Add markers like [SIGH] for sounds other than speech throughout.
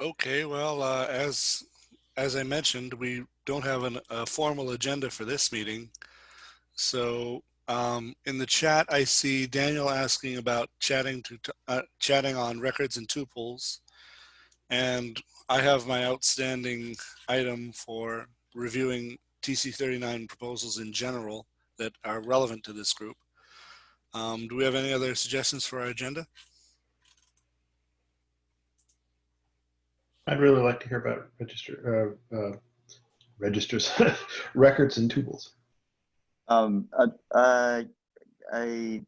Okay, well, uh, as, as I mentioned, we don't have an, a formal agenda for this meeting. So um, in the chat, I see Daniel asking about chatting to, uh, chatting on records and tuples. And I have my outstanding item for reviewing TC39 proposals in general that are relevant to this group. Um, do we have any other suggestions for our agenda? I'd really like to hear about register, uh, uh, registers, [LAUGHS] records and tuples. Um, I, I, I,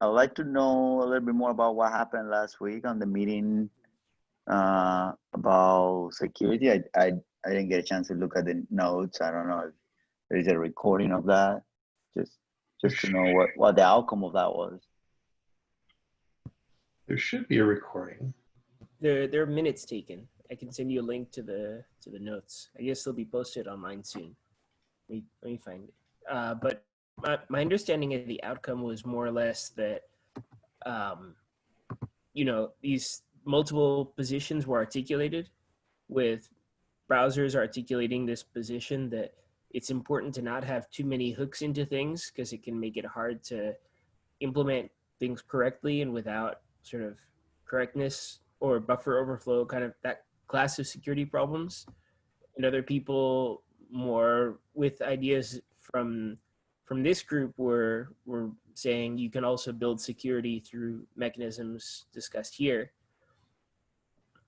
I'd like to know a little bit more about what happened last week on the meeting uh, about security. I, I, I didn't get a chance to look at the notes. I don't know if there is a recording of that. Just, just to know what, what the outcome of that was. There should be a recording. There, there are minutes taken. I can send you a link to the to the notes. I guess they'll be posted online soon. Let me, let me find it. Uh, but my, my understanding of the outcome was more or less that, um, you know, these multiple positions were articulated with browsers articulating this position that it's important to not have too many hooks into things because it can make it hard to implement things correctly and without sort of correctness or buffer overflow kind of that class of security problems and other people more with ideas from from this group were were saying you can also build security through mechanisms discussed here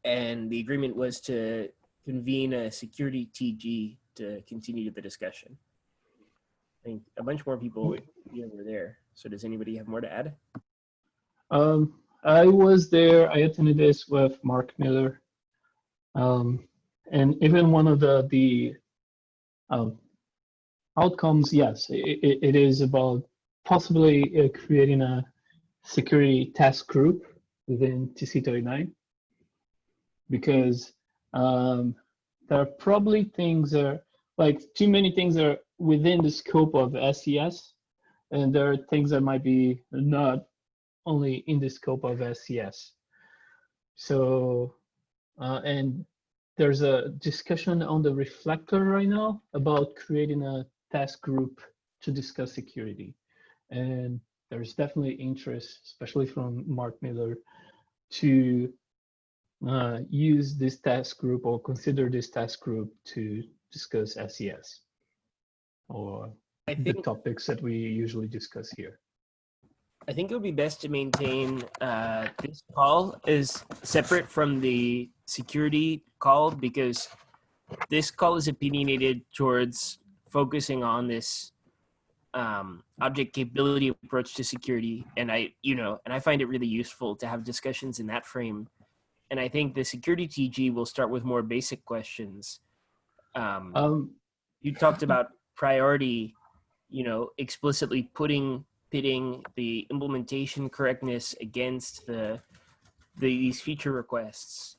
and the agreement was to convene a security TG to continue the discussion. I think a bunch more people were there. So does anybody have more to add? Um, I was there. I attended this with Mark Miller, um, and even one of the the um, outcomes. Yes, it, it is about possibly uh, creating a security task group within TC39 because um, there are probably things that are like too many things are within the scope of SES, and there are things that might be not only in the scope of SES. So, uh, and there's a discussion on the reflector right now about creating a task group to discuss security. And there's definitely interest, especially from Mark Miller, to uh, use this task group or consider this task group to discuss SES or I the topics that we usually discuss here. I think it would be best to maintain uh, this call is separate from the security call because this call is opinionated towards focusing on this um, object capability approach to security. And I, you know, and I find it really useful to have discussions in that frame. And I think the security TG will start with more basic questions. Um, Um, you talked about priority, you know, explicitly putting pitting the implementation correctness against the, the these feature requests.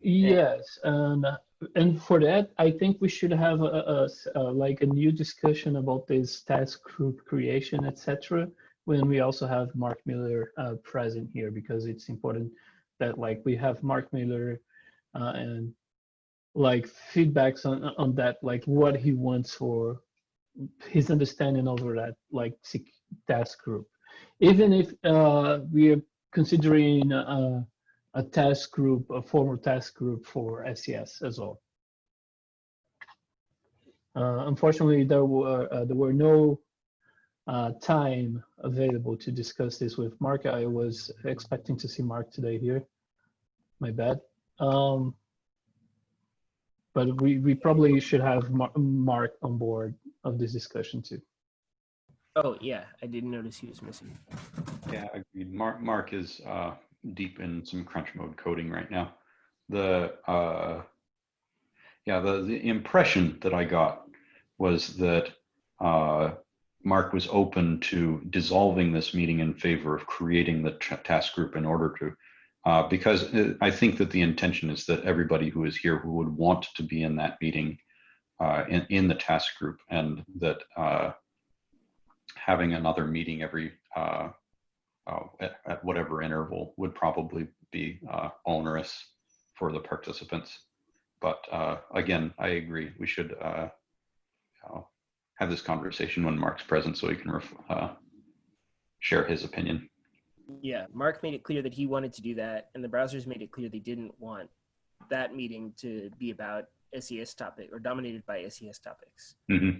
Yes, and and for that, I think we should have a, a uh, like a new discussion about this task group creation, etc. When we also have Mark Miller uh, present here, because it's important that like we have Mark Miller uh, and like feedbacks on on that, like what he wants for his understanding over that like task group. Even if uh, we are considering uh, a task group, a formal task group for SES as well. Uh, unfortunately, there were uh, there were no uh, time available to discuss this with Mark. I was expecting to see Mark today here. My bad. Um, but we, we probably should have Mar Mark on board of this discussion too. Oh yeah, I didn't notice he was missing. Yeah, agreed. Mark, Mark is uh, deep in some crunch mode coding right now. The uh, yeah, the, the impression that I got was that uh, Mark was open to dissolving this meeting in favor of creating the task group in order to, uh, because uh, I think that the intention is that everybody who is here who would want to be in that meeting uh, in, in the task group and that uh, having another meeting every uh, uh, at, at whatever interval would probably be uh, onerous for the participants. But uh, again, I agree. We should have this conversation when Mark's present so he can share his opinion. Yeah, Mark made it clear that he wanted to do that, and the browsers made it clear they didn't want that meeting to be about SES topic or dominated by SES topics. hmm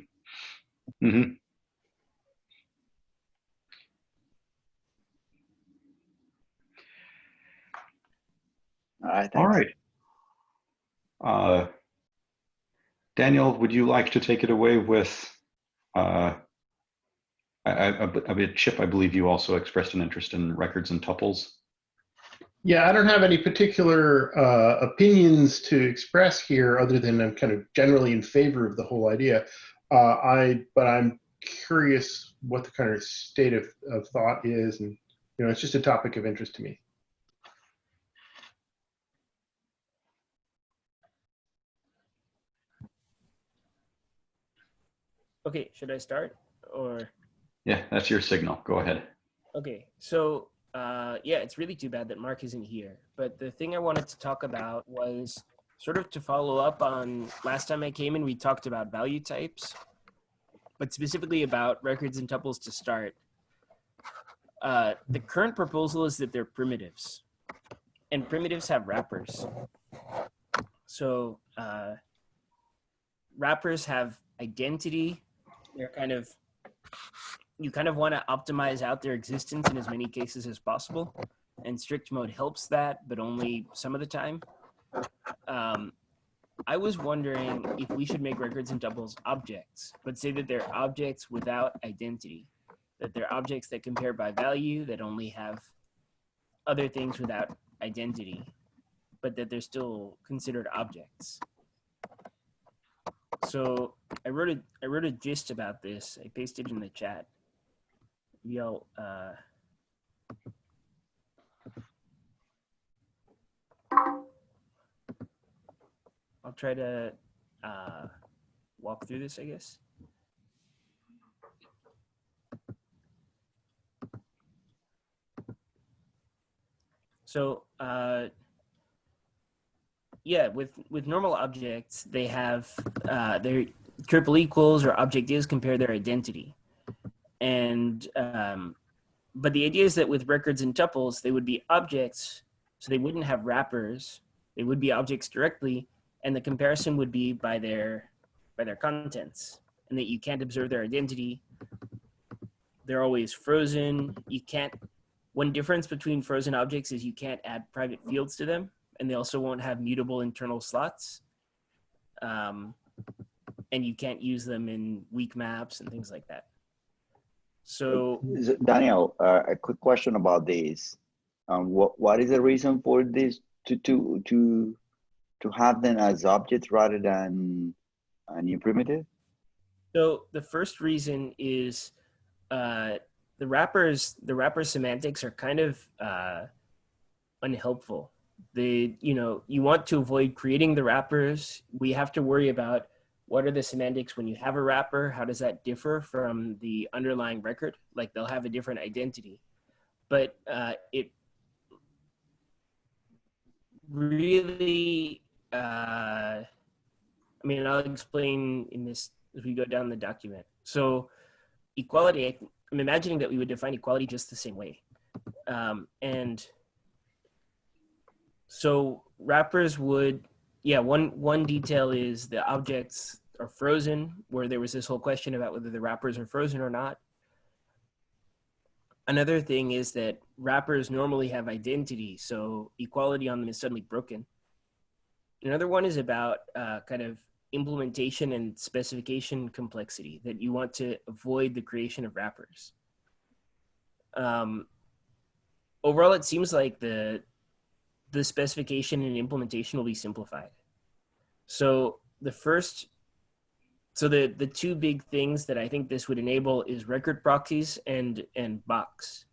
hmm All right. All thanks. right. Uh, Daniel, would you like to take it away with? Uh, I, I, I mean, Chip, I believe you also expressed an interest in records and tuples. Yeah, I don't have any particular uh, opinions to express here, other than I'm kind of generally in favor of the whole idea. Uh, I, but I'm curious what the kind of state of, of thought is, and you know, it's just a topic of interest to me. Okay, should I start or? Yeah, that's your signal. Go ahead. Okay, so uh, yeah, it's really too bad that Mark isn't here. But the thing I wanted to talk about was sort of to follow up on last time I came in, we talked about value types, but specifically about records and tuples to start. Uh, the current proposal is that they're primitives, and primitives have wrappers. So uh, wrappers have identity. They're kind of you kind of want to optimize out their existence in as many cases as possible. And strict mode helps that, but only some of the time. Um, I was wondering if we should make records and tuples objects, but say that they're objects without identity, that they're objects that compare by value that only have other things without identity, but that they're still considered objects. So I wrote a I wrote a gist about this. I pasted it in the chat. Yo, uh, I'll try to uh, walk through this, I guess. So, uh, yeah, with with normal objects, they have uh, their triple equals or object is compare their identity, and um, but the idea is that with records and tuples, they would be objects, so they wouldn't have wrappers. They would be objects directly, and the comparison would be by their by their contents, and that you can't observe their identity. They're always frozen. You can't. One difference between frozen objects is you can't add private fields to them, and they also won't have mutable internal slots. Um, and you can't use them in weak maps and things like that. So Daniel, uh, a quick question about this. Um, what what is the reason for this to to to to have them as objects rather than a new primitive? So the first reason is uh, the wrappers. The wrapper semantics are kind of uh, unhelpful. They, you know, you want to avoid creating the wrappers. We have to worry about what are the semantics when you have a wrapper. How does that differ from the underlying record? Like they'll have a different identity, but uh, it really. Uh, I mean, I'll explain in this as we go down the document. So equality, I'm imagining that we would define equality just the same way. Um, and so wrappers would, yeah, one, one detail is the objects are frozen, where there was this whole question about whether the wrappers are frozen or not. Another thing is that wrappers normally have identity, so equality on them is suddenly broken. Another one is about uh, kind of implementation and specification complexity that you want to avoid the creation of wrappers. Um, overall, it seems like the the specification and implementation will be simplified. So the first, so the the two big things that I think this would enable is record proxies and and box.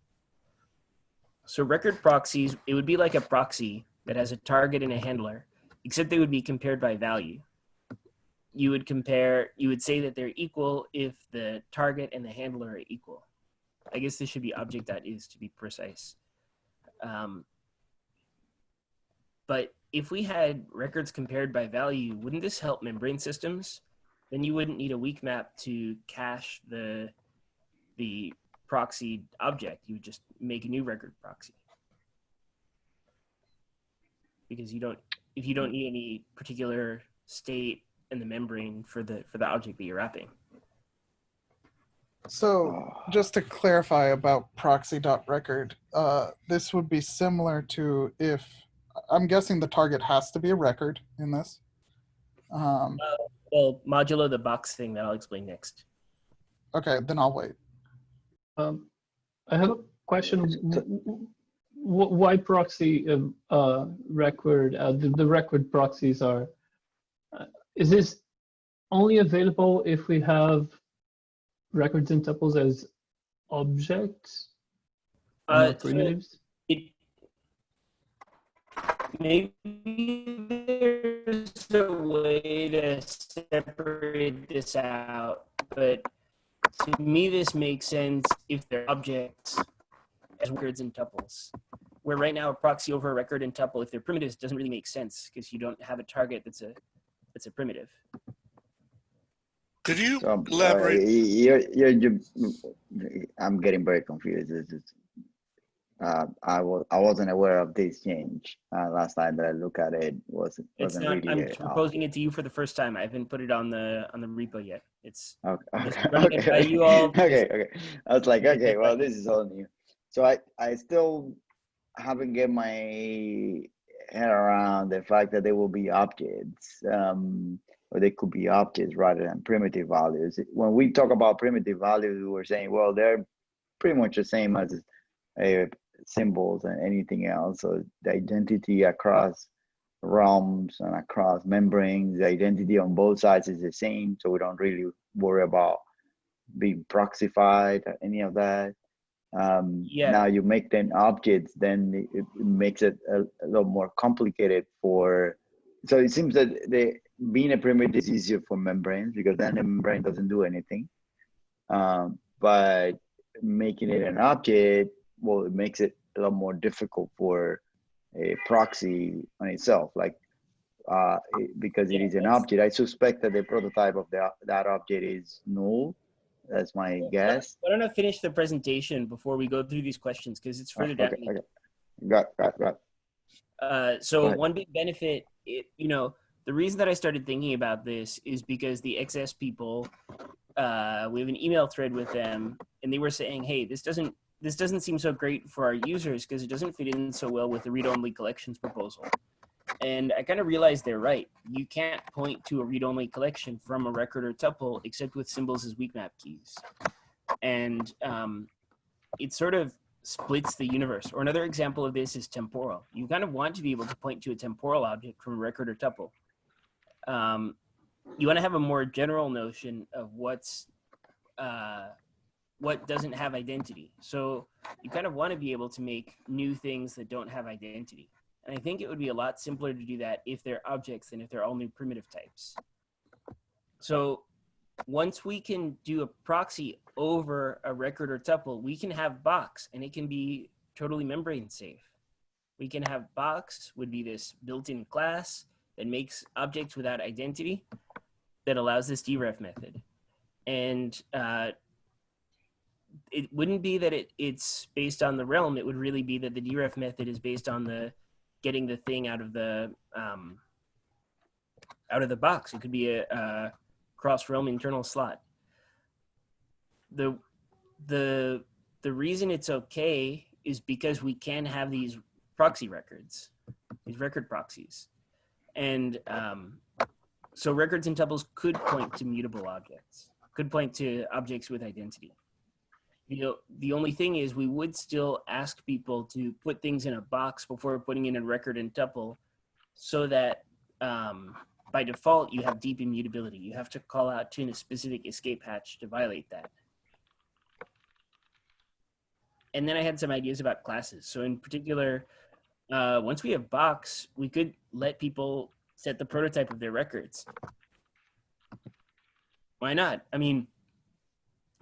So record proxies, it would be like a proxy that has a target and a handler, except they would be compared by value. You would compare you would say that they're equal if the target and the handler are equal. I guess this should be object that is to be precise. Um, but if we had records compared by value, wouldn't this help membrane systems? Then you wouldn't need a weak map to cache the the proxy object. You would just make a new record proxy. Because you don't if you don't need any particular state in the membrane for the for the object that you're wrapping. So just to clarify about proxy.record, uh, this would be similar to if, I'm guessing the target has to be a record in this. Um, Well, modulo the box thing that I'll explain next. okay, then I'll wait. Um, I have a question. W- w- Why proxy um, uh, record? Uh, the, the record proxies are. Uh, is this only available if we have records and tuples as objects? and Uh, not so primitives? it maybe there's a way to separate this out, but to me this makes sense if they're objects as records and tuples. Where right now a proxy over a record and tuple, if they're primitives, doesn't really make sense because you don't have a target that's a that's a primitive. Could you um, uh, elaborate? you're, you're, you I'm getting very confused. It's just, uh, I was I wasn't aware of this change. Uh, last time that I looked at it was It's wasn't not. really. I'm uh, proposing it to you for the first time. I haven't put it on the on the repo yet. It's Okay. [LAUGHS] Okay. okay. you all. [LAUGHS] okay. Okay. I was like, okay, well, this is all new. So I, I still haven't get my head around the fact that they will be objects, um, or they could be objects rather than primitive values. When we talk about primitive values, we're saying, well, they're pretty much the same as uh, symbols and anything else. So the identity across realms and across membranes, the identity on both sides is the same. So we don't really worry about being proxified or any of that. Um, Yeah. Now you make them objects, then it, it makes it a, a lot more complicated for. So it seems that the being a primitive is easier for membranes because then the membrane doesn't do anything. Um, but making it an object, well, it makes it a lot more difficult for a proxy on itself. Like uh, because it is an object, I suspect that the prototype of the, that object is null. That's my guess. Why don't I finish the presentation before we go through these questions because it's further down. Okay, okay. Got, got, got. Uh, so one big benefit, it, you know, the reason that I started thinking about this is because the XS people, uh, we have an email thread with them, and they were saying, "Hey, this doesn't this doesn't seem so great for our users because it doesn't fit in so well with the read-only collections proposal." And I kind of realized they're right. You can't point to a read-only collection from a record or tuple except with symbols as weak map keys, and um, it sort of splits the universe. Or another example of this is temporal. You kind of want to be able to point to a temporal object from a record or tuple. Um, you want to have a more general notion of what's uh, what doesn't have identity. So you kind of want to be able to make new things that don't have identity. And I think it would be a lot simpler to do that if they're objects than if they're all new primitive types. So once we can do a proxy over a record or tuple, we can have box and it can be totally membrane safe. We can have box would be this built-in class that makes objects without identity that allows this deref method. And uh, it wouldn't be that it, it's based on the realm. It would really be that the deref method is based on the getting the thing out of the um, out of the box. It could be a, a cross realm internal slot. The the the reason it's okay is because we can have these proxy records, these record proxies, and um, so records and tuples could point to mutable objects, could point to objects with identity. You know, the only thing is we would still ask people to put things in a box before putting in a record and tuple, so that um, by default you have deep immutability. You have to call out to a specific escape hatch to violate that. And then I had some ideas about classes. So in particular, uh, once we have box, we could let people set the prototype of their records. Why not? I mean,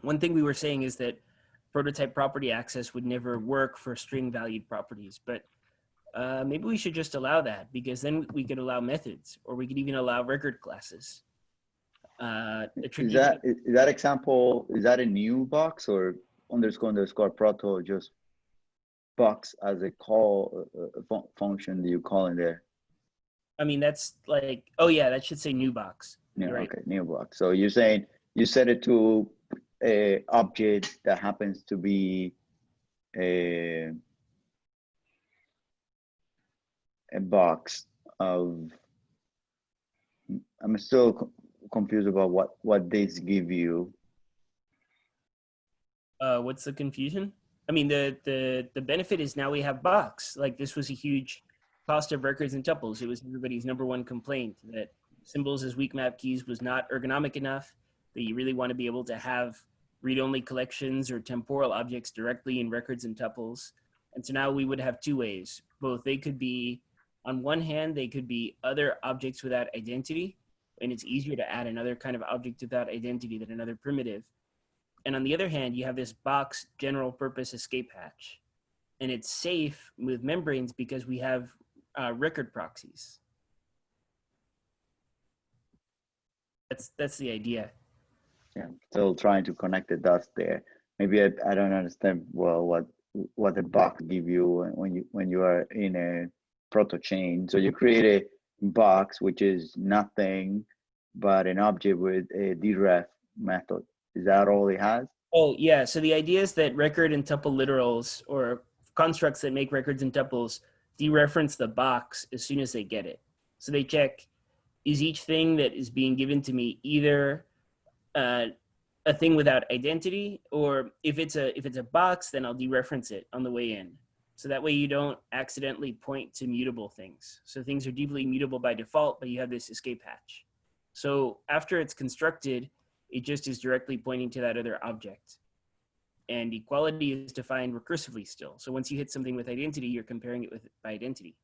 one thing we were saying is that prototype property access would never work for string valued properties, but Uh, maybe we should just allow that because then we could allow methods, or we could even allow record classes. Uh, Is that, is that example, is that a new box or underscore underscore proto just box as a call, uh, uh, fun- function that you call in there? I mean, that's like, oh yeah, that should say new box. Yeah, right. okay, new box. So you're saying you set it to a object that happens to be a a box of. I'm still co- confused about what what these give you. Uh, what's the confusion? I mean, the the the benefit is now we have box. Like this was a huge cost of records and tuples. It was everybody's number one complaint that symbols as weak map keys was not ergonomic enough. That you really want to be able to have read-only collections or temporal objects directly in records and tuples. And so now we would have two ways. Both they could be, on one hand, they could be other objects without identity, and it's easier to add another kind of object without identity than another primitive. And on the other hand, you have this box general purpose escape hatch. And it's safe with membranes because we have uh, record proxies. That's that's the idea. Yeah, still trying to connect the dots there. Maybe I, I don't understand well what what the box give you when- when you when you are in a proto chain. So you create a box which is nothing but an object with a deref method. Is that all it has? Oh yeah. So the idea is that record and tuple literals or constructs that make records and tuples dereference the box as soon as they get it. So they check is each thing that is being given to me either uh, a thing without identity or if it's a if it's a box then I'll dereference it on the way in. So that way you don't accidentally point to mutable things. So things are deeply mutable by default, but you have this escape hatch. So after it's constructed, it just is directly pointing to that other object. And equality is defined recursively still. So once you hit something with identity, you're comparing it with by identity.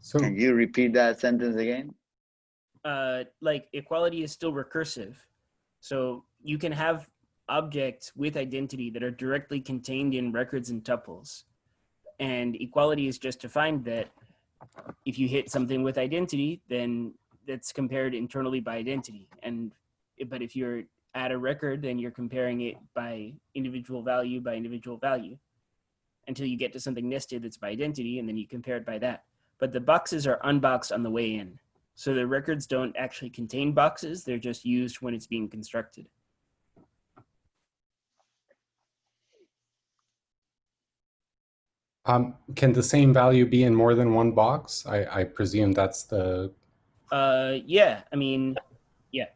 So Can you repeat that sentence again? Uh, like equality is still recursive. So you can have objects with identity that are directly contained in records and tuples. And equality is just defined that if you hit something with identity, then that's compared internally by identity. And but if you're at a record, then you're comparing it by individual value by individual value until you get to something nested that's by identity, and then you compare it by that. But the boxes are unboxed on the way in. So the records don't actually contain boxes, they're just used when it's being constructed. um, can the same value be in more than one box? I, I presume that's the, Uh, yeah, I mean, yeah.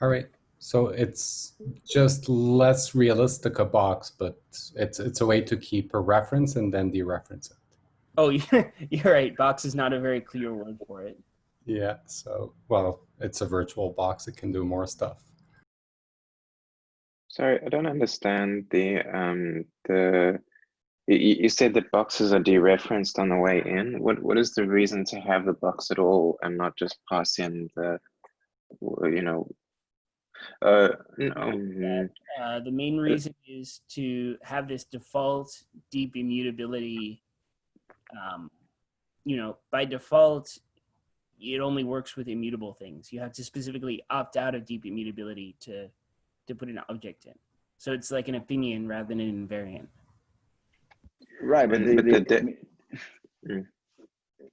all right. So it's just less realistic a box, but it's it's a way to keep a reference and then dereference it. Oh, you're, [LAUGHS] you're right. Box is not a very clear word for it. Yeah. So well, it's a virtual box. It can do more stuff. Sorry, I don't understand the um the you, you said that boxes are dereferenced on the way in. What what is the reason to have the box at all and not just pass in the you know uh no, mm, Uh, the main reason is to have this default deep immutability. Um, you know, by default, it only works with immutable things. You have to specifically opt out of deep immutability to to put an object in. So it's like an opinion rather than an invariant. Right, but Mm, the, but the, the- Mm.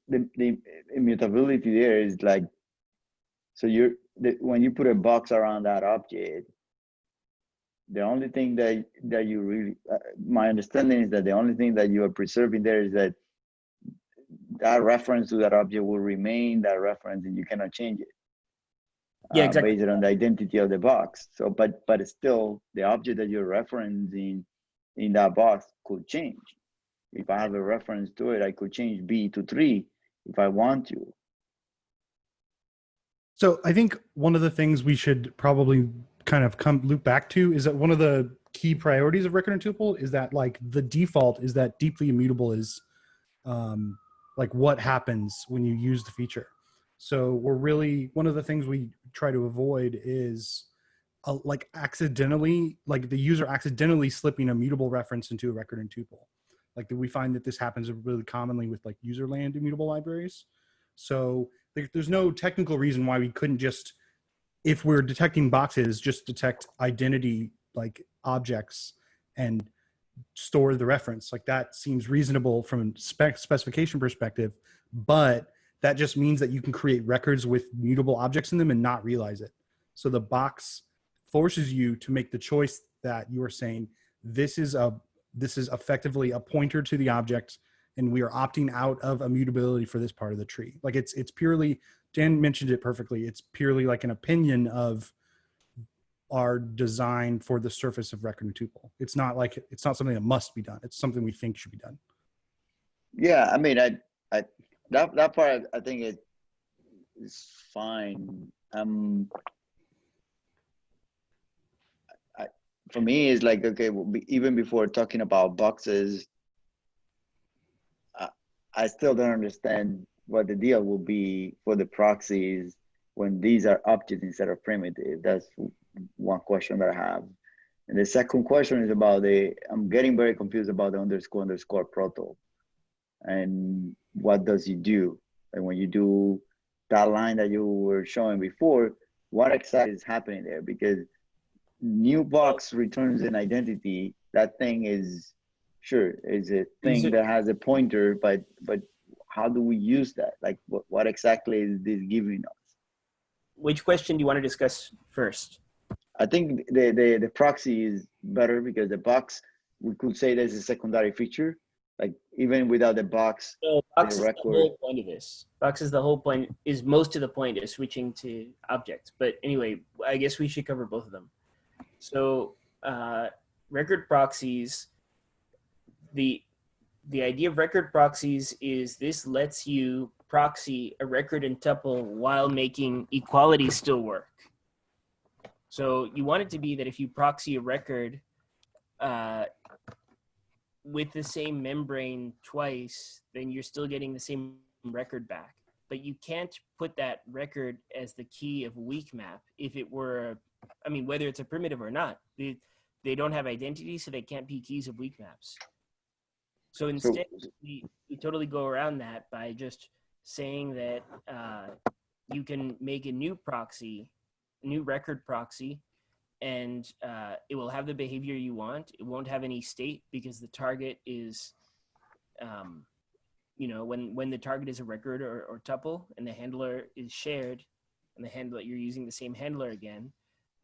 the, the immutability there is like, so you're, the, when you put a box around that object, the only thing that, that you really, uh, my understanding is that the only thing that you are preserving there is that that reference to that object will remain that reference and you cannot change it. Yeah, uh, exactly. Based on the identity of the box. So, but, but still, the object that you're referencing in that box could change. If I have a reference to it, I could change B to three if I want to. So I think one of the things we should probably kind of come loop back to is that one of the key priorities of record and tuple is that like the default is that deeply immutable is um, like what happens when you use the feature. So we're really one of the things we try to avoid is uh, like accidentally, like the user accidentally slipping a mutable reference into a record and tuple. Like we find that this happens really commonly with like user land immutable libraries. So there, there's no technical reason why we couldn't just, if we're detecting boxes, just detect identity like objects and store the reference. Like that seems reasonable from spec specification perspective, but that just means that you can create records with mutable objects in them and not realize it. So the box forces you to make the choice that you are saying this is a this is effectively a pointer to the object and we are opting out of immutability for this part of the tree. Like it's it's purely Dan mentioned it perfectly. It's purely like an opinion of our designed for the surface of record and tuple. It's not like it's not something that must be done. It's something we think should be done. Yeah, I mean, I, I, that, that part, I think it is fine. Um, I, for me, it's like, okay, well, be- even before talking about boxes, I, I still don't understand what the deal will be for the proxies when these are objects instead of primitive. That's one question that I have. And the second question is about the, I'm getting very confused about the underscore underscore proto. And what does it do? And when you do that line that you were showing before, what exactly is happening there? Because new box returns an identity. That thing is sure is a thing are- that has a pointer, but but how do we use that? Like what, what exactly is this giving us? Which question do you want to discuss first? I think the, the, the proxy is better because the box, we could say there's a secondary feature. Like even without the box, So box is the whole point of this. Box is the whole point, is most of the point of switching to objects. But anyway, I guess we should cover both of them. So uh, record proxies, the the idea of record proxies is this lets you proxy a record and tuple while making equality still work. So you want it to be that if you proxy a record uh, with the same membrane twice, then you're still getting the same record back. But you can't put that record as the key of weak map if it were, I mean, whether it's a primitive or not. They, they don't have identity, so they can't be keys of weak maps. So so instead, we, we totally go around that by just saying that uh, you can make a new proxy, a new record proxy, and uh, it will have the behavior you want. It won't have any state because the target is, um, you know, when when the target is a record or, or tuple and the handler is shared, and the handler you're using the same handler again,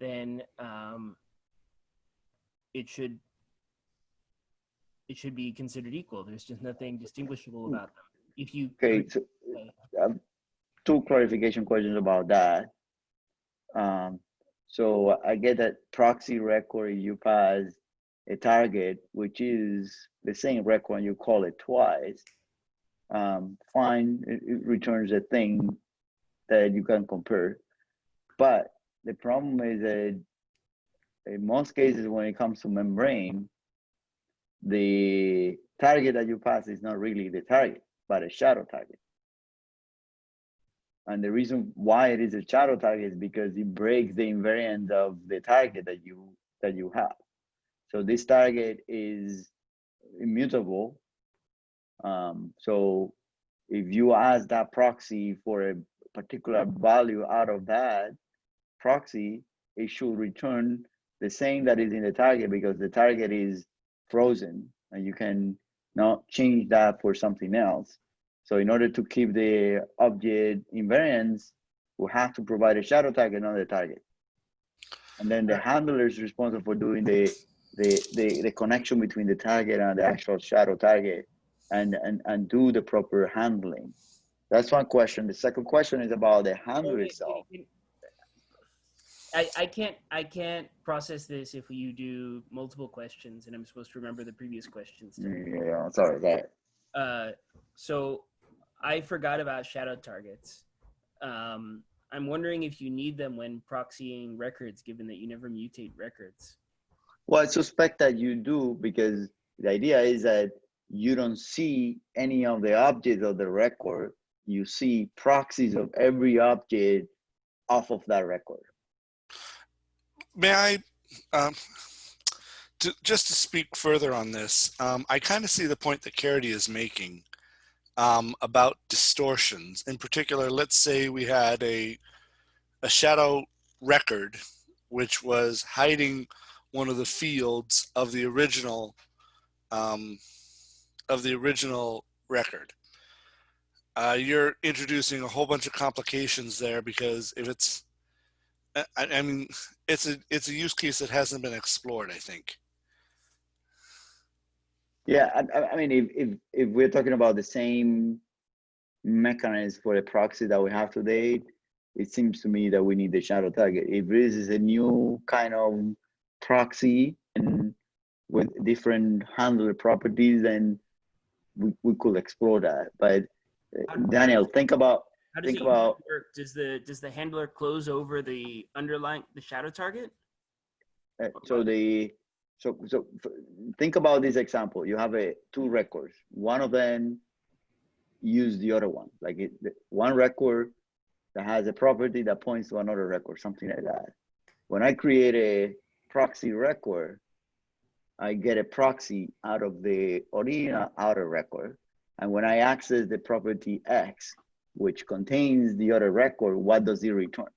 then um, it should it should be considered equal. There's just nothing distinguishable about them. If you okay, so um, two clarification questions about that. Um, so I get that proxy record you pass a target, which is the same record and you call it twice. Um, fine, it, it returns a thing that you can compare. But the problem is that in most cases, when it comes to membrane, the target that you pass is not really the target, but a shadow target. And the reason why it is a shadow target is because it breaks the invariant of the target that you that you have. So this target is immutable. Um, so if you ask that proxy for a particular value out of that proxy, it should return the same that is in the target because the target is frozen and you can not change that for something else. So in order to keep the object invariance, we have to provide a shadow target, not a target. And then the handler is responsible for doing the, the, the, the connection between the target and the actual shadow target and, and, and do the proper handling. That's one question. The second question is about the handler itself. I, I can't I can't process this if you do multiple questions and I'm supposed to remember the previous questions. too. Yeah, sorry, that. Uh, so I forgot about shadow targets. Um, I'm wondering if you need them when proxying records, given that you never mutate records. Well, I suspect that you do because the idea is that you don't see any of the objects of the record. You see proxies of every object off of that record. May I, um, to, just to speak further on this, um, I kind of see the point that Caridy is making um, about distortions. In particular, let's say we had a, a shadow record, which was hiding one of the fields of the original, um, of the original record. Uh, you're introducing a whole bunch of complications there because if it's, I, I mean, [LAUGHS] it's a it's a use case that hasn't been explored. I think. Yeah, I, I- mean, if, if, if we're talking about the same mechanism for the proxy that we have today, it seems to me that we need the shadow target. If this is a new kind of proxy and with different handler properties, then we, we could explore that. But uh, Daniel, think about, How does think it about, work? Does the does the handler close over the underlying the shadow target? uh, so the, so, so think about this example. You have a two records. One of them use the other one. Like it, the- one record that has a property that points to another record, something like that. When I create a proxy record, I get a proxy out of the original outer record. And when I access the property X, which contains the other record, what does it return?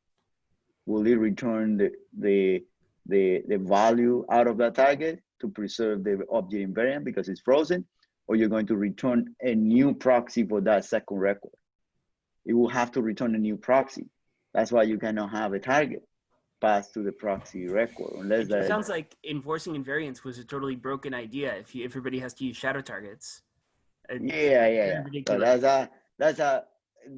Will it return the, the, the, the value out of that target to preserve the object invariant because it's frozen? Or you're going to return a new proxy for that second record? It will have to return a new proxy. That's why you cannot have a target pass to the proxy record unless It that. sounds like enforcing invariance was a totally broken idea. If you, everybody has to use shadow targets. Yeah, yeah, yeah. So that's a that's a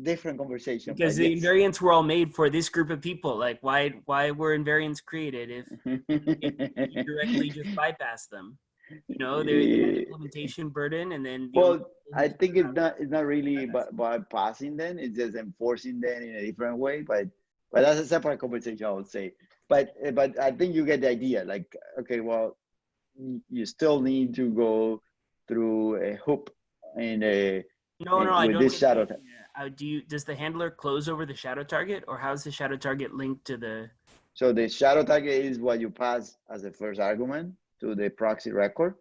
different conversation. Because the yes. invariants were all made for this group of people. Like, why why were invariants created if [LAUGHS] you directly just bypass them? You know, there had implementation burden, and then the well, I think it's not it's not really by, by passing them. It's just enforcing them in a different way. But but that's a separate conversation, I would say. But but I think you get the idea. Like okay, well, you still need to go through a hoop in a No, no, uh, I with don't. this shadow Uh, do you? Does the handler close over the shadow target, or how's the shadow target linked to the? So the shadow target is what you pass as the first argument to the proxy record,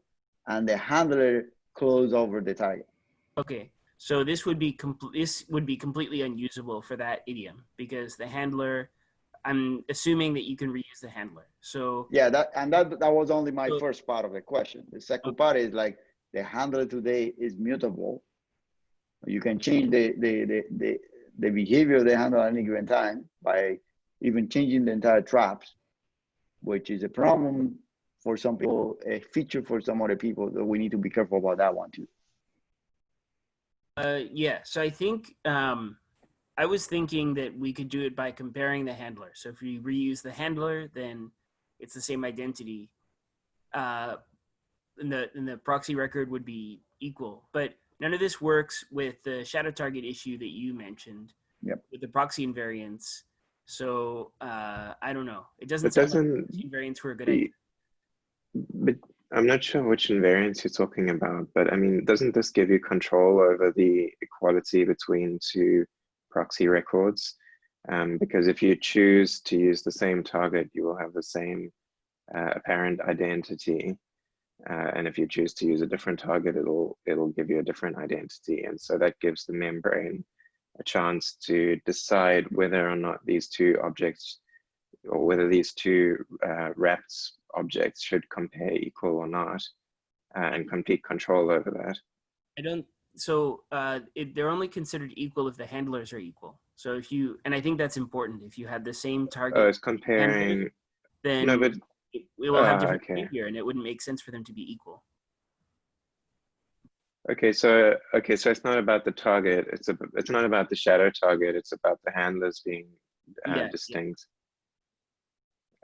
and the handler close over the target. Okay, so this would be complete. This would be completely unusable for that idiom because the handler. I'm assuming that you can reuse the handler. So Yeah, that and that that was only my So- first part of the question. The second part is like the handler today is mutable. You can change the the the the, the behavior of the handler at any given time by even changing the entire traps, which is a problem for some people, a feature for some other people. So we need to be careful about that one too. Uh, yeah, so I think um, I was thinking that we could do it by comparing the handler. So if we reuse the handler, then it's the same identity. Uh, and the and the proxy record would be equal, but none of this works with the shadow target issue that you mentioned. Yep. With the proxy invariants. So uh, I don't know. It doesn't sound doesn't proxy invariance were a good the- idea. But I'm not sure which invariants you're talking about, but I mean, doesn't this give you control over the equality between two proxy records? Um, because if you choose to use the same target, you will have the same uh, apparent identity. Uh, and if you choose to use a different target, it'll it'll give you a different identity. And so that gives the membrane a chance to decide whether or not these two objects or whether these two uh, wrapped objects should compare equal or not, uh, and complete control over that. I don't. So uh, it, they're only considered equal if the handlers are equal. So if you, and I think that's important. If you had the same target, Oh, it's comparing. then No, but it, it will have Ah, different okay. behavior, and it wouldn't make sense for them to be equal. okay, so okay, so it's not about the target. It's a, it's not about the shadow target. It's about the handlers being uh, Yeah, yeah. distinct.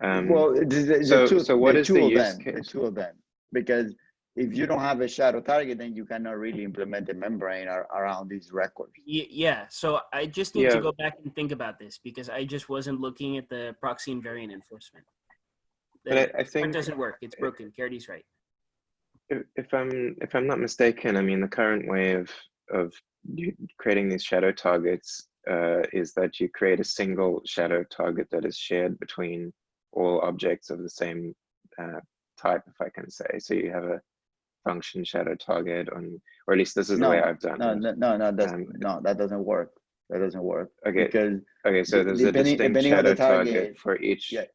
Um, well, the, the, the so- two, so what the is two the of use them, the case? two of them, because if you don't have a shadow target, then you cannot really implement the membrane ar- around these records. Y- yeah. So I just need Yeah. to go back and think about this because I just wasn't looking at the proxy invariant enforcement. But The- I- I it think- doesn't work. It's broken. Caridy's right. if, if I'm if I'm not mistaken, I mean the current way of of creating these shadow targets uh, is that you create a single shadow target that is shared between all objects of the same uh, type, if I can say. So you have a function shadow target on, or at least this is the way I've done No, it. no, no, no, that's, Um, no, that doesn't work. That doesn't work. Okay, Because, okay, so there's a depending- distinct shadow the target target, for each, yeah,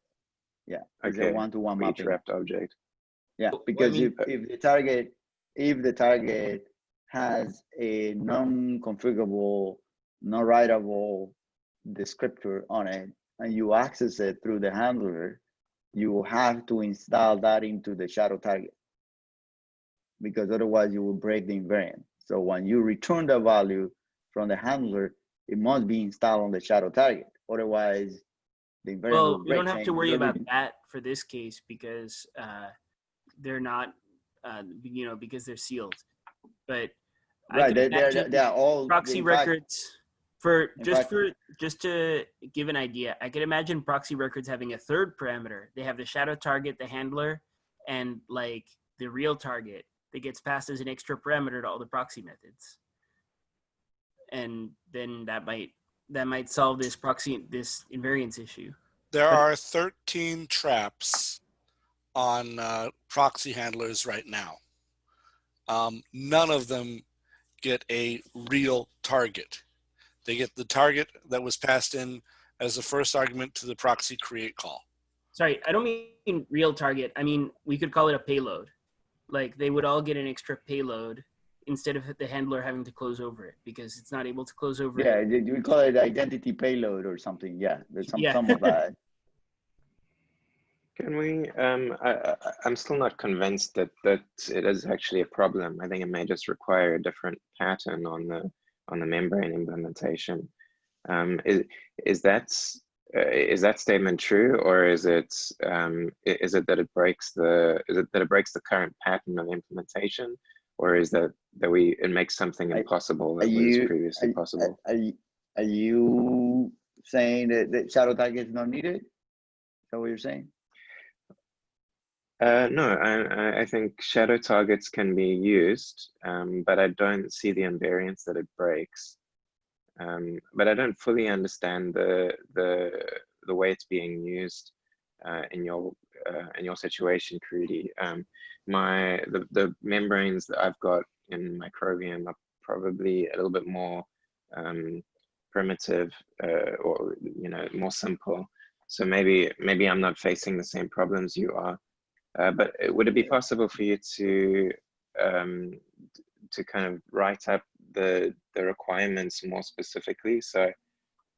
yeah, it's a okay, one-to-one for mapping. wrapped object. Yeah, Well, I because mean- if, uh, if the target, if the target has a non-configurable, non-writable descriptor on it, and you access it through the handler, you have to install that into the shadow target. Because otherwise you will break the invariant. So when you return the value from the handler, it must be installed on the shadow target. Otherwise, the invariant Well, we don't have to worry about that for this case because uh, they're not, uh, you know, because they're sealed. But Right, could they, they're, they're all. proxy fact, records for just fact- for just to give an idea. I could imagine proxy records having a third parameter. They have the shadow target, the handler, and like the real target that gets passed as an extra parameter to all the proxy methods. And then that might that might solve this proxy this invariance issue. There are 13 traps on uh, proxy handlers right now. Um, none of them get a real target. They get the target that was passed in as the first argument to the proxy create call. Sorry, I don't mean real target. I mean we could call it a payload. Like they would all get an extra payload instead of the handler having to close over it because it's not able to close over Yeah, it. you- we call it identity payload or something. Yeah, there's some, Yeah. some of that. [LAUGHS] Can we, um, I, I, I'm still not convinced that, that it is actually a problem. I think it may just require a different pattern on the, on the membrane implementation. Um, is, is that, uh, is that statement true or is it, um, is it that it breaks the, is it that it breaks the current pattern of implementation? Or is that, that we, it makes something impossible that was previously Are, possible? are, you- are you saying that, that shadow target is not needed? Is that what you're saying? Uh, no, I, I- I think shadow targets can be used, um, but I don't see the invariance that it breaks. Um, but I don't fully understand the the the way it's being used uh, in your uh, in your situation, Caridy. Um, my the the membranes that I've got in Microbium are probably a little bit more um, primitive uh, or you know more simple. So maybe maybe I'm not facing the same problems you are. Uh, but uh, would it be possible for you to um, to kind of write up the the requirements more specifically so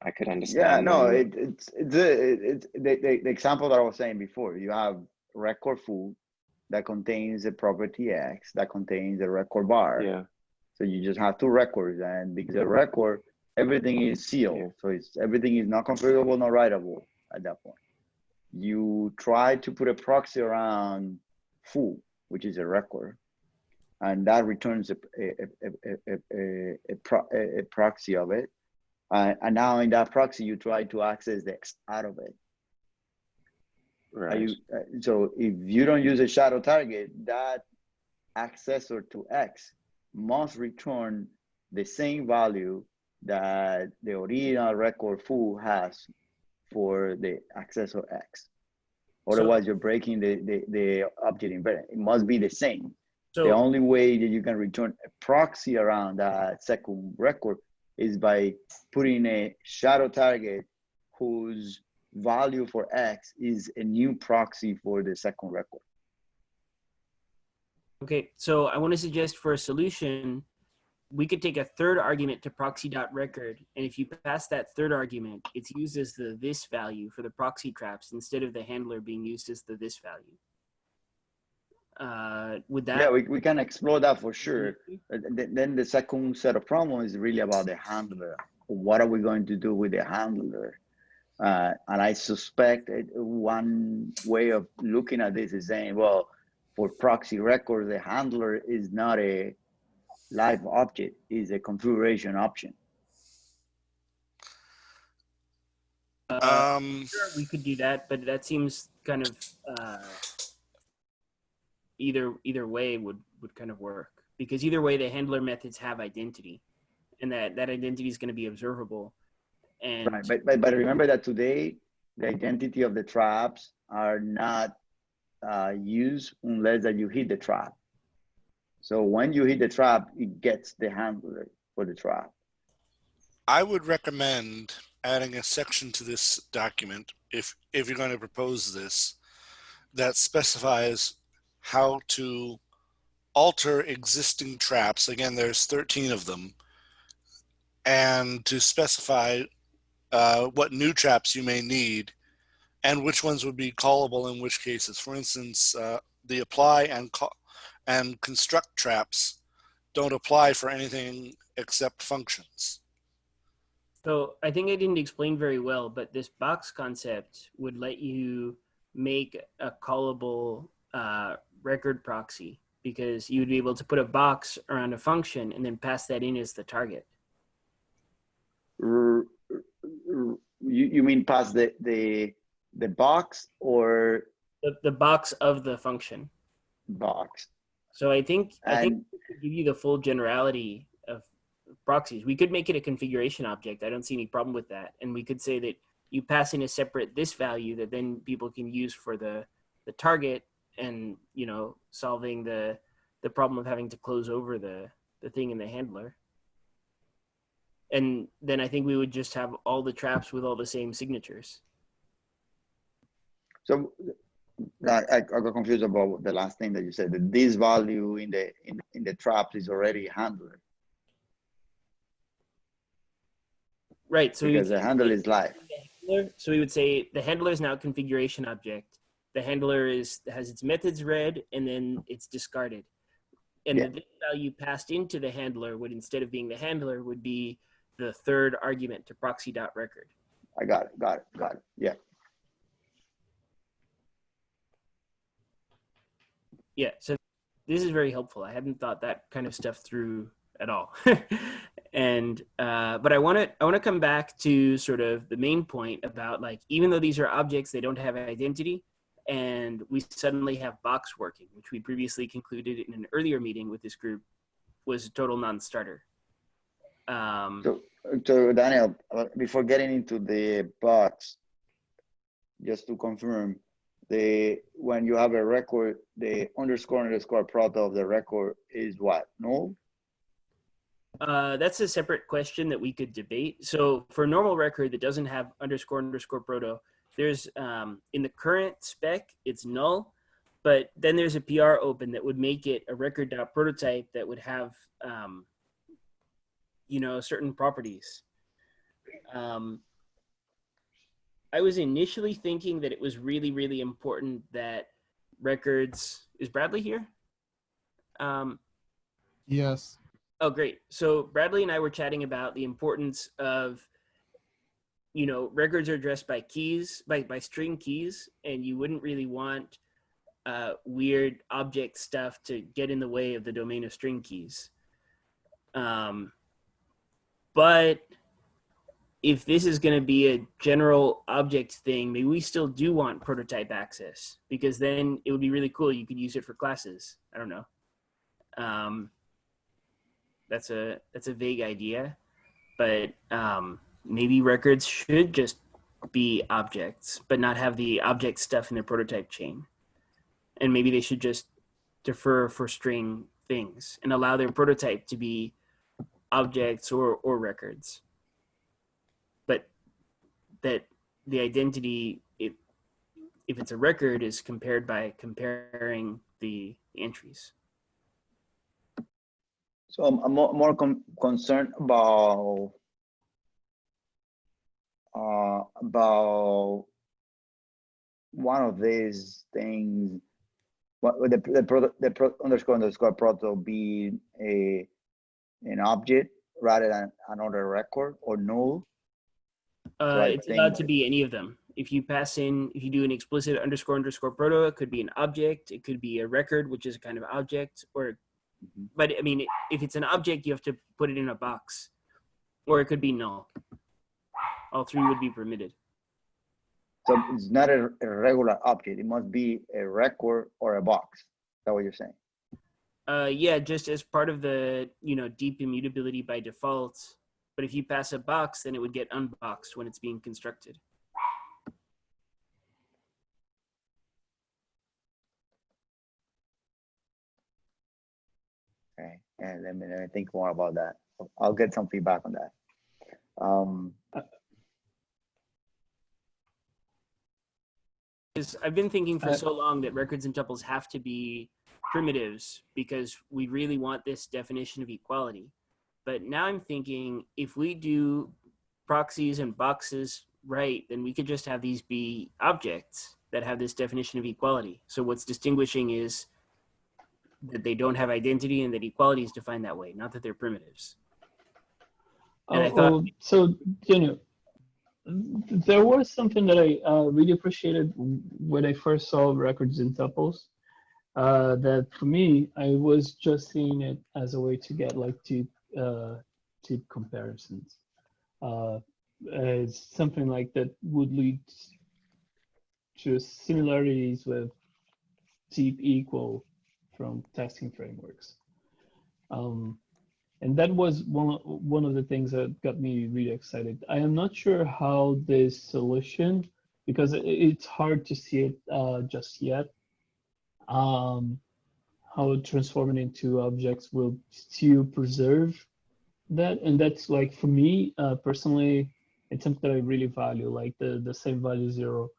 I could understand? Yeah, no, it, it's, it's, it's the, the, the example that I was saying before. You have record foo that contains a property X that contains a record bar. yeah, So you just have two records, and because the record, everything is sealed. Yeah. So it's everything is not configurable, not writable at that point. You try to put a proxy around foo, which is a record, and that returns a a a a, a, a, a, pro, a, a proxy of it. Uh, and now in that proxy, you try to access the X out of it. Right. you, uh, so if you don't use a shadow target, that accessor to X must return the same value that the original record foo has for the accessor X. Otherwise, you're breaking the, the, the object invariant. It must be the same. So the only way that you can return a proxy around that second record is by putting a shadow target whose value for X is a new proxy for the second record. Okay, so I want to suggest for a solution, we could take a third argument to proxy.record, and if you pass that third argument, it's used as the this value for the proxy traps instead of the handler being used as the this value. Uh, would that? yeah, we, we can explore that for sure. Uh, th- Then the second set of problems is really about the handler. What are we going to do with the handler? Uh, and I suspect it, one way of looking at this is saying, well, for proxy records, the handler is not a live object, is a configuration option. Uh, Um, sure, we could do that, but that seems kind of uh, either either way would would kind of work because either way the handler methods have identity, and that that identity is going to be observable. And Right, but, but, but remember that today the identity of the traps are not uh, used unless that you hit the trap. So when you hit the trap, it gets the handler for the trap. I would recommend adding a section to this document if if you're going to propose this that specifies how to alter existing traps. Again, there's 13 of them, and to specify uh, what new traps you may need and which ones would be callable in which cases. For instance, uh, the apply and and construct traps don't apply for anything except functions. So I think I didn't explain very well, but this box concept would let you make a callable uh, record proxy because you would be able to put a box around a function and then pass that in as the target. You, you mean past the, the, the box or The, the box of the function. box? So I think I think give you the full generality of proxies. We could make it a configuration object. I don't see any problem with that. And we could say that you pass in a separate this value that then people can use for the the target and you know solving the the problem of having to close over the the thing in the handler. And then I think we would just have all the traps with all the same signatures. so I, I got confused about the last thing that you said, that this value in the, in, in the traps is already handled Right. So we would because the handle is live. So we would say the handler is now configuration object. The handler is has its methods read and then it's discarded. And Yeah. the value passed into the handler would instead of being the handler would be the third argument to proxy dot record. I got it, got it, got it. Yeah. Yeah. So this is very helpful. I hadn't thought that kind of stuff through at all. [LAUGHS] and uh, but I want to I want to come back to sort of the main point about like even though these are objects, they don't have identity, and we suddenly have box working, which we previously concluded in an earlier meeting with this group was a total non-starter. Um, So, so Daniel, uh, before getting into the box, just to confirm, the, when you have a record, the underscore underscore proto of the record is what? Null? Uh, that's a separate question that we could debate. So for a normal record that doesn't have underscore underscore proto, there's um, in the current spec it's null, but then there's a PR open that would make it a record prototype that would have um, you know certain properties. Um, I was initially thinking that it was really really important that records is Bradley here. Um, Yes. Oh, great. So Bradley and I were chatting about the importance of, you know, records are addressed by keys, by, by string keys, and you wouldn't really want uh, weird object stuff to get in the way of the domain of string keys. Um, but if this is going to be a general object thing, maybe we still do want prototype access because then it would be really cool. You could use it for classes. I don't know. Um, that's a that's a vague idea but um, maybe records should just be objects but not have the object stuff in their prototype chain. And maybe they should just defer for string things and allow their prototype to be objects or or records. But that the identity if if it's a record is compared by comparing the entries. So I'm, I'm more, more con- concerned about uh, about one of these things. What would the the, pro, the pro, underscore underscore proto be a an object rather than another record or null? Uh, it's allowed to be any of them. If you pass in, if you do an explicit underscore underscore proto, it could be an object, it could be a record, which is a kind of object, or, Mhm. but I mean, if it's an object, you have to put it in a box, or it could be null all three would be permitted. So it's not a, a regular object. It must be a record or a box. Is that what you're saying? Uh, yeah, just as part of the, you know, deep immutability by default. But if you pass a box, then it would get unboxed when it's being constructed. Okay, and let me, let me think more about that. I'll get some feedback on that. Um, uh, Because I've been thinking for Uh, so long that records and tuples have to be primitives because we really want this definition of equality. But now I'm thinking if we do proxies and boxes right, then we could just have these be objects that have this definition of equality. So what's distinguishing is that they don't have identity and that equality is defined that way, not that they're primitives. And I Oh, thought- oh, so Daniel, there was something that I uh, really appreciated when I first saw records in tuples. Uh, that for me, I was just seeing it as a way to get like two uh, comparisons. Uh, as something like that would lead to similarities with deep equal from testing frameworks. Um, and that was one one of the things that got me really excited. I am not sure how this solution, because it, it's hard to see it uh, just yet, um, how transforming into objects will still preserve that. And that's like for me uh, personally, it's something that I really value, like the the same value zero,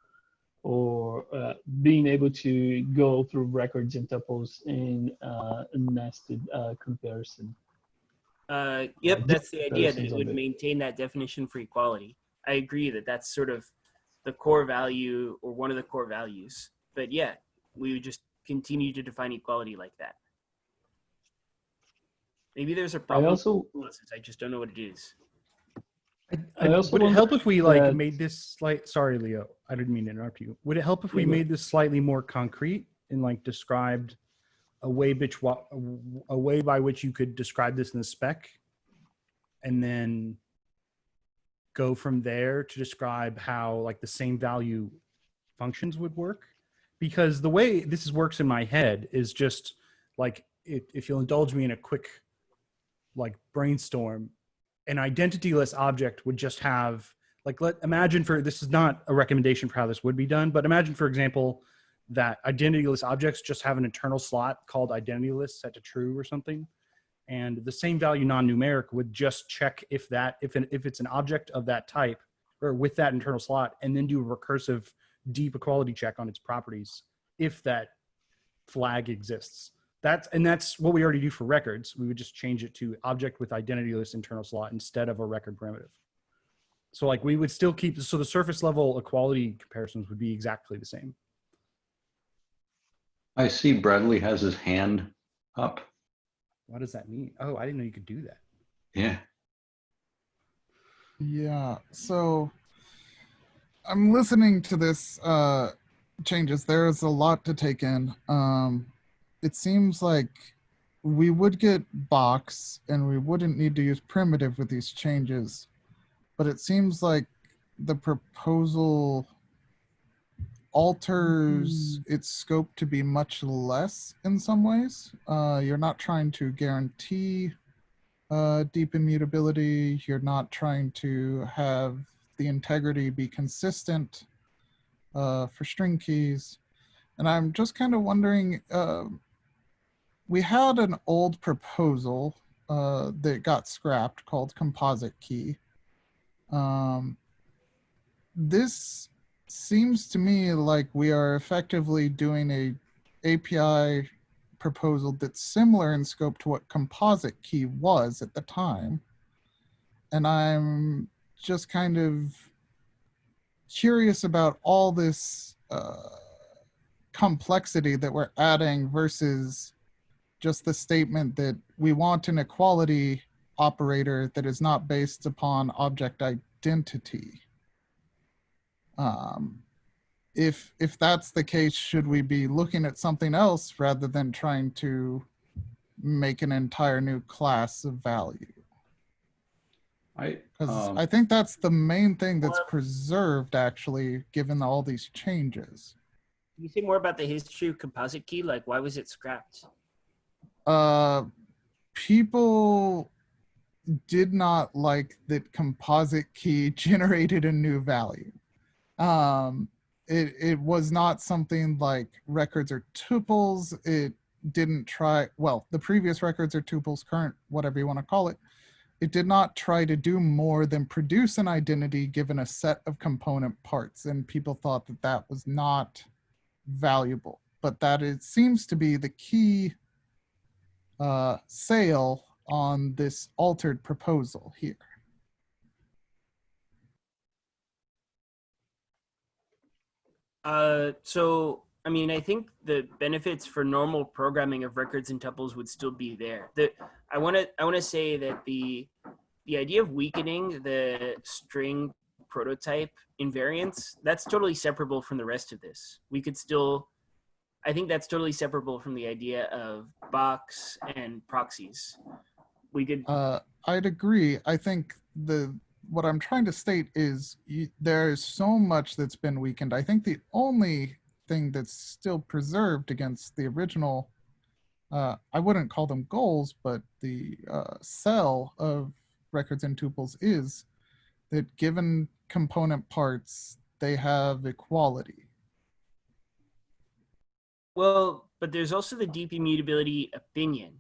or uh, being able to go through records and tuples in uh, nested uh, comparison. Uh, yep, that's the idea that it would maintain that definition for equality. I agree that that's sort of the core value or one of the core values. But yeah, we would just continue to define equality like that. Maybe there's a problem. I also with I just don't know what it is. I, I I- also would it help if we like that- made this slight? Sorry, Leo, I didn't mean to interrupt you. Would it help if we made this slightly more concrete and like described a way a way by which you could describe this in the spec, and then go from there to describe how like the same value functions would work? Because the way this works in my head is just like if, if you'll indulge me in a quick like brainstorm an identityless object would just have like let imagine for this is not a recommendation for how this would be done but imagine for example that identityless objects just have an internal slot called identityless set to true or something and the same value non-numeric would just check if that if an, if it's an object of that type or with that internal slot and then do a recursive deep equality check on its properties if that flag exists that's and that's what we already do for records. We would just change it to object with identityless internal slot instead of a record primitive. So like we would still keep so the surface level equality comparisons would be exactly the same. I see Bradley has his hand up. What does that mean? Oh, I didn't know you could do that. Yeah. Yeah, so I'm listening to this uh changes. There's a lot to take in. Um it seems like we would get box and we wouldn't need to use primitive with these changes. But it seems like the proposal alters its scope to be much less in some ways. Uh, you're not trying to guarantee uh, deep immutability. You're not trying to have the integrity be consistent uh, for string keys. And I'm just kind of wondering, uh, we had an old proposal uh, that got scrapped called composite key. Um, this seems to me like we are effectively doing a API proposal that's similar in scope to what composite key was at the time. And I'm just kind of curious about all this uh, complexity that we're adding versus just the statement that we want an equality operator that is not based upon object identity. Um, if if that's the case, should we be looking at something else rather than trying to make an entire new class of value? I, Because um, I think that's the main thing that's preserved, actually, given all these changes. Can you say more about the history of composite key? Like, why was it scrapped? Uh, people did not like that composite key [LAUGHS] generated a new value. Um, it, it was not something like records or tuples. It didn't try, well, the previous records or tuples, current, whatever you want to call it, it did not try to do more than produce an identity given a set of component parts. And people thought that that was not valuable, but that it seems to be the key uh, sale on this altered proposal here. Uh, so I mean, I think the benefits for normal programming of records and tuples would still be there. The I want to I want to say that the the idea of weakening the string prototype invariance that's totally separable from the rest of this. We could still I think that's totally separable from the idea of box and proxies. We could Uh, I'd agree. I think the what I'm trying to state is you, there is so much that's been weakened. I think the only thing that's still preserved against the original, uh, I wouldn't call them goals, but the uh, cell of records and tuples is that given component parts, they have equality. Well, but there's also the deep immutability opinion.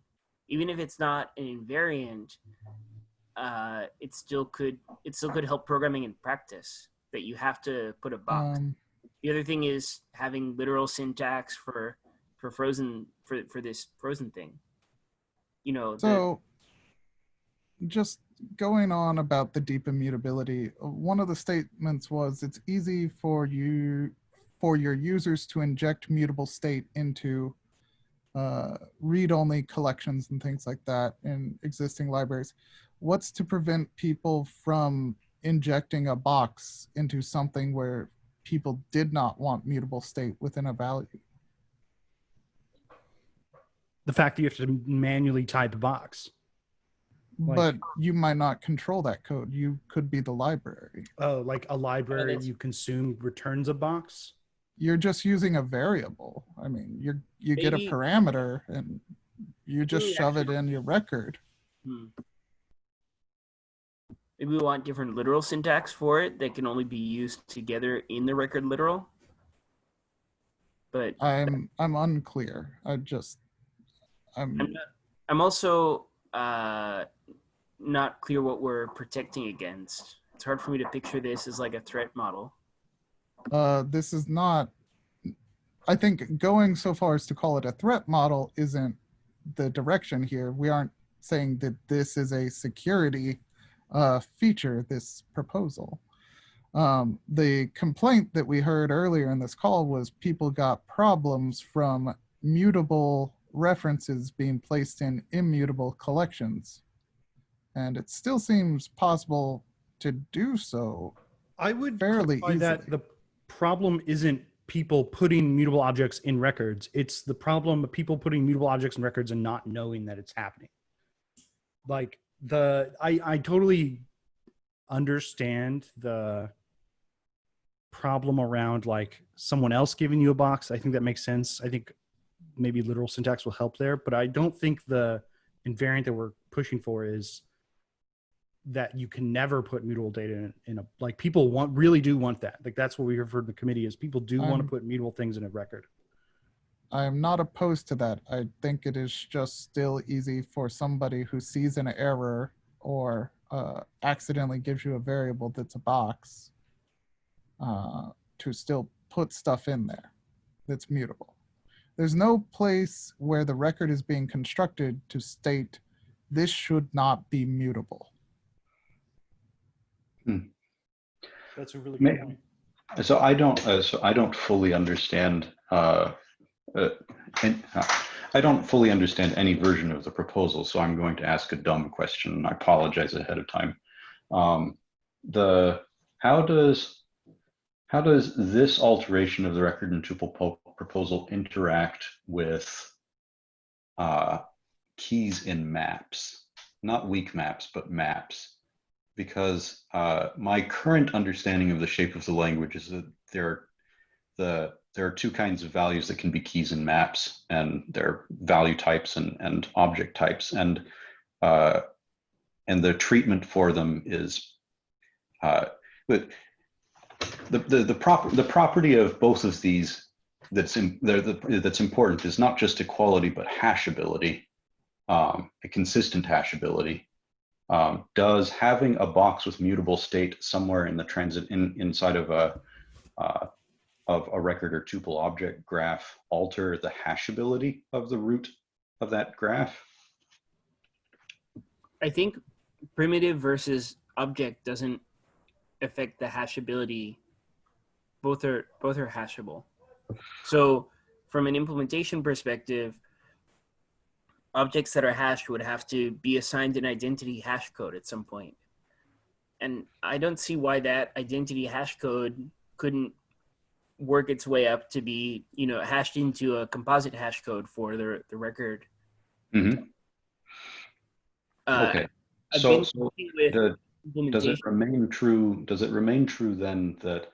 Even if it's not an invariant, uh, it still could it still could help programming in practice. That you have to put a box. Um, the other thing is having literal syntax for for frozen for for this frozen thing. You know, the, So, just going on about the deep immutability, one of the statements was it's easy for you for your users to inject mutable state into uh, read-only collections and things like that in existing libraries. What's to prevent people from injecting a box into something where people did not want mutable state within a value? The fact that you have to manually type a box. Like- but you might not control that code. You could be the library. Oh, like a library you consume returns a box. you're just using a variable. I mean, you're you get a parameter and you just Maybe shove it in your record. hmm. Maybe we want different literal syntax for it that can only be used together in the record literal. But I'm I'm unclear. I just I'm I'm not, I'm also uh, not clear what we're protecting against. It's hard for me to picture this as like a threat model. uh this is not I think going so far as to call it a threat model isn't the direction here. We aren't saying that this is a security uh, feature, this proposal. Um, the complaint that we heard earlier in this call was people got problems from mutable references being placed in immutable collections. And it still seems possible to do so I would Fairly clarify that the problem isn't people putting mutable objects in records. It's the problem of people putting mutable objects in records and not knowing that it's happening. Like the I I totally understand the problem around like someone else giving you a box. I think that makes sense. I think maybe literal syntax will help there, but I don't think the invariant that we're pushing for is that you can never put mutable data in, in a like people want really do want that like that's what we heard from the committee is people do want to Um, put mutable things in a record I am not opposed to that. I think it is just still easy for somebody who sees an error or uh, accidentally gives you a variable that's a box uh, to still put stuff in there that's mutable. There's no place where the record is being constructed to state this should not be mutable. that's a really May- good point So I don't, uh, so I don't fully understand, uh, uh, and, uh, I don't fully understand any version of the proposal, so I'm going to ask a dumb question, I apologize ahead of time. Um, the, how does, how does this alteration of the record and tuple proposal interact with uh, keys in maps? Not weak maps, but maps because uh, my current understanding of the shape of the language is that there the there are two kinds of values that can be keys in maps, and they're value types and and object types, and uh, and the treatment for them is uh, the the the, the, prop, the property of both of these that's in, that- that's important is not just equality but hashability, um, a consistent hashability. Um, does having a box with mutable state somewhere in the transit in inside of a uh, of a record or tuple object graph alter the hashability of the root of that graph? I think primitive versus object doesn't affect the hashability. Both are both are hashable. So from an implementation perspective, objects that are hashed would have to be assigned an identity hash code at some point. And I don't see why that identity hash code couldn't work its way up to be, you know, hashed into a composite hash code for the, the record. Mhm. Uh, Okay. I've So, so the, does it remain true? Does it remain true then that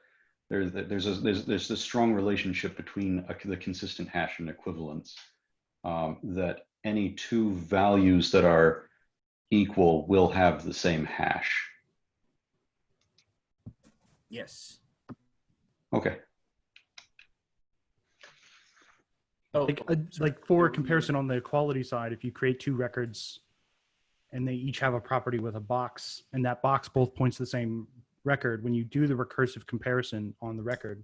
there's there's a, there's there's this strong relationship between a, the consistent hash and equivalence um, that any two values that are equal will have the same hash. Yes. Okay. Oh, Like, uh, like for comparison on the equality side, if you create two records and they each have a property with a box and that box both points to the same record, when you do the recursive comparison on the record,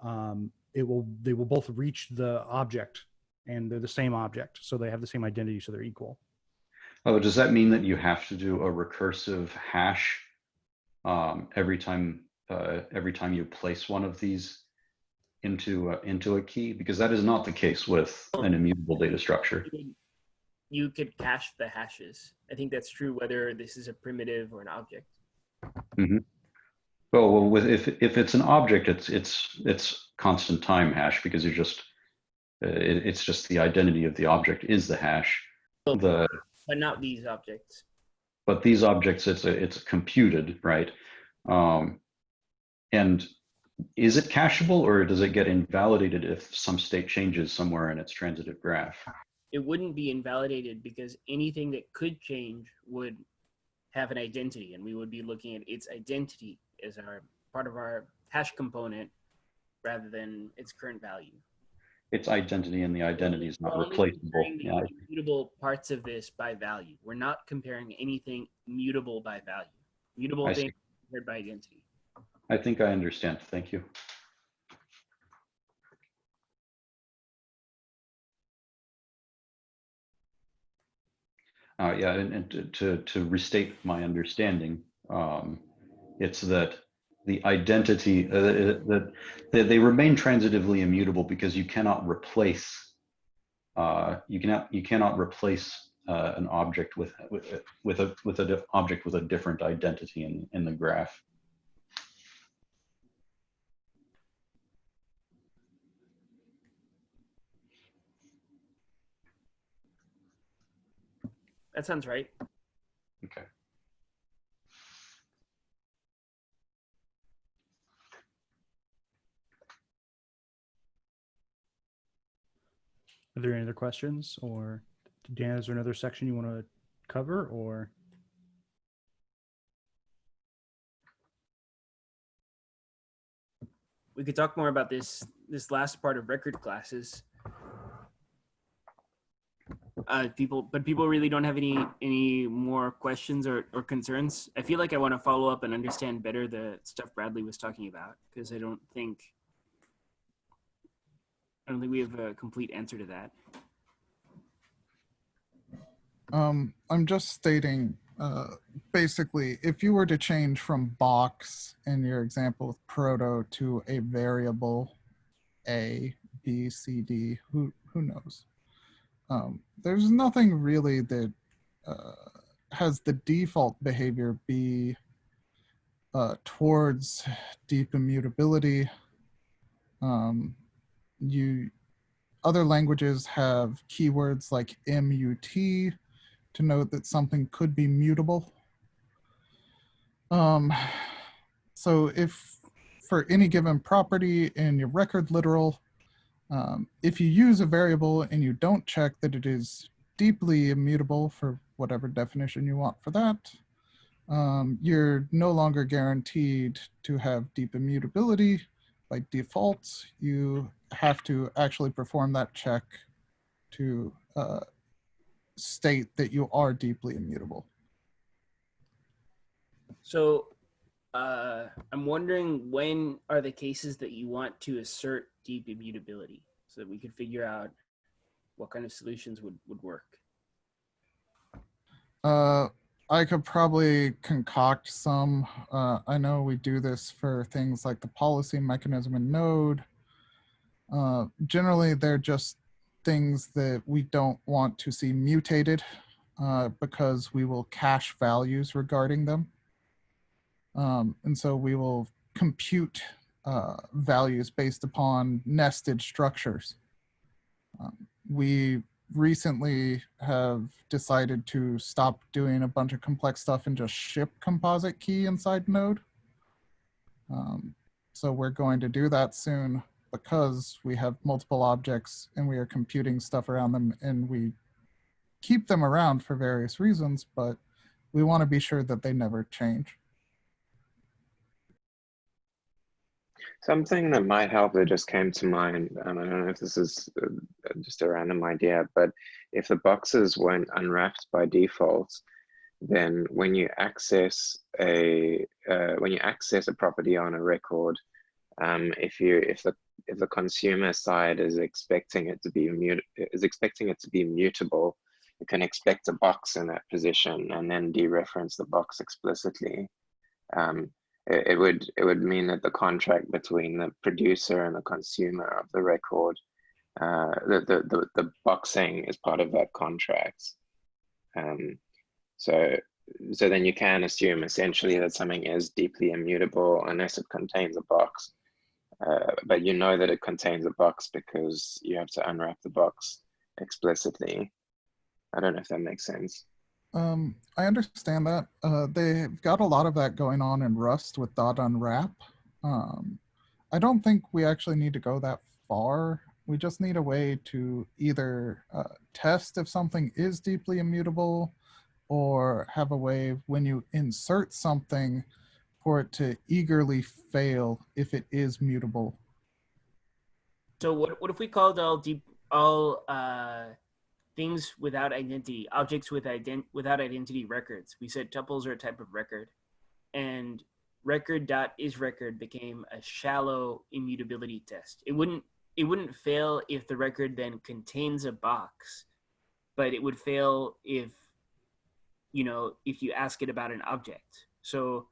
um, it will, they will both reach the object and they're the same object. So they have the same identity. So they're equal. Oh, does that mean that you have to do a recursive hash um, every time uh, every time you place one of these into uh, into a key? Because that is not the case with an immutable data structure. you could- cache the hashes. I think that's true whether this is a primitive or an object. Well, well, with if if it's an object, it's it's it's constant time hash because you're just uh, it, it's just the identity of the object is the hash. The But not these objects. but these objects it's a, it's computed right um, and is it cacheable or does it get invalidated if some state changes somewhere in its transitive graph It wouldn't be invalidated because anything that could change would have an identity, and we would be looking at its identity as our part of our hash component rather than its current value. its identity and the identity is not We're replaceable yeah Mutable parts of this by value. We're not comparing anything mutable by value. Mutable I see. things compared by identity. I think i understand thank you Uh, yeah, and, and to, to, to restate my understanding, um, it's that the identity, uh, that, that they remain transitively immutable because you cannot replace, uh, you cannot, you cannot replace uh, an object with, with, with a, with an object with a different identity in, in the graph. That sounds right. Okay. Are there any other questions or Dan, is there another section you want to cover or? We could talk more about this this last part of record classes. Uh, people, but people really don't have any any more questions or, or concerns. I feel like I want to follow up and understand better the stuff Bradley was talking about because I don't think I don't think we have a complete answer to that. Um, I'm just stating, uh, basically, if you were to change from box in your example with proto to a variable A, B, C, D, who, who knows? Um, there's nothing really that uh, has the default behavior be uh, towards deep immutability. Um, you other languages have keywords like MUT to note that something could be mutable. Um, so if for any given property in your record literal, um, if you use a variable and you don't check that it is deeply immutable for whatever definition you want for that, um, you're no longer guaranteed to have deep immutability by default, you have to actually perform that check to uh, state that you are deeply immutable. So uh, I'm wondering when are the cases that you want to assert deep immutability so that we could figure out what kind of solutions would, would work. Uh, I could probably concoct some. Uh, I know we do this for things like the policy mechanism in Node. Uh, generally, they're just things that we don't want to see mutated uh, because we will cache values regarding them. Um, and so we will compute uh, values based upon nested structures. Um, we recently have decided to stop doing a bunch of complex stuff and just ship composite key inside Node. Um, so we're going to do that soon because we have multiple objects and we are computing stuff around them and we keep them around for various reasons, but we want to be sure that they never change. Something that might help that just came to mind, and I don't know if this is uh, just a random idea, but if the boxes weren't unwrapped by default, then when you access a uh, when you access a property on a record, um, if you if the if the consumer side is expecting it to be mut is expecting it to be mutable, you can expect a box in that position and then dereference the box explicitly. Um, it, it would it would mean that the contract between the producer and the consumer of the record, uh, the, the the the boxing is part of that contract. Um, so so then you can assume essentially that something is deeply immutable unless it contains a box. Uh, but you know that it contains a box because you have to unwrap the box explicitly. I don't know if that makes sense. Um, I understand that. Uh, they've got a lot of that going on in Rust with dot unwrap. Um, I don't think we actually need to go that far. We just need a way to either uh, test if something is deeply immutable or have a way when you insert something for it to eagerly fail if it is mutable. So what, what if we called all deep, all uh, things without identity, objects with ident without identity records? We said tuples are a type of record and record dot is record became a shallow immutability test. It wouldn't, it wouldn't fail if the record then contains a box, but it would fail if you know, if you ask it about an object. So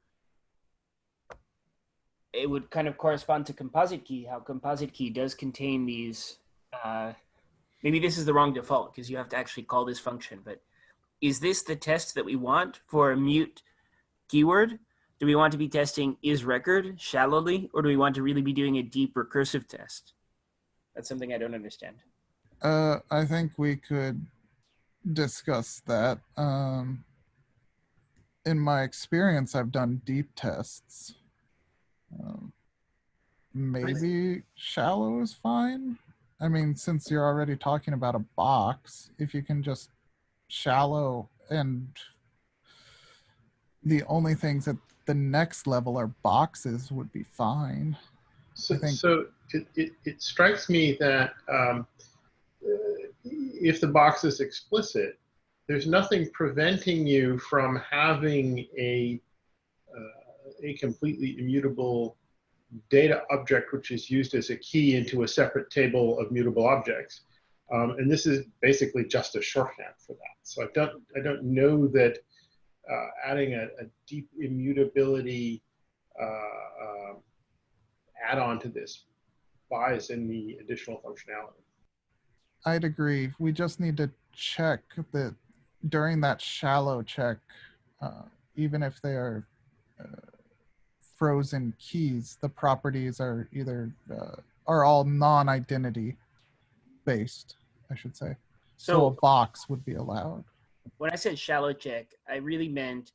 it would kind of correspond to composite key, how composite key does contain these, uh, maybe this is the wrong default because you have to actually call this function, but is this the test that we want for a mute keyword? Do we want to be testing is record shallowly, or do we want to really be doing a deep recursive test? That's something I don't understand. Uh, I think we could discuss that. Um, in my experience, I've done deep tests. Um, maybe shallow is fine. I mean, since you're already talking about a box, if you can just shallow and the only things at the next level are boxes would be fine. So, so it, it, it strikes me that um, if the box is explicit, there's nothing preventing you from having a, uh, a completely immutable data object which is used as a key into a separate table of mutable objects. Um, and this is basically just a shorthand for that. So I don't, I don't know that uh, adding a, a deep immutability uh, um, add-on to this buys any additional functionality. I'd agree. We just need to check that during that shallow check, uh, even if they are uh, frozen keys, the properties are either uh, are all non-identity based, I should say. So, So a box would be allowed. when I said shallow check, I really meant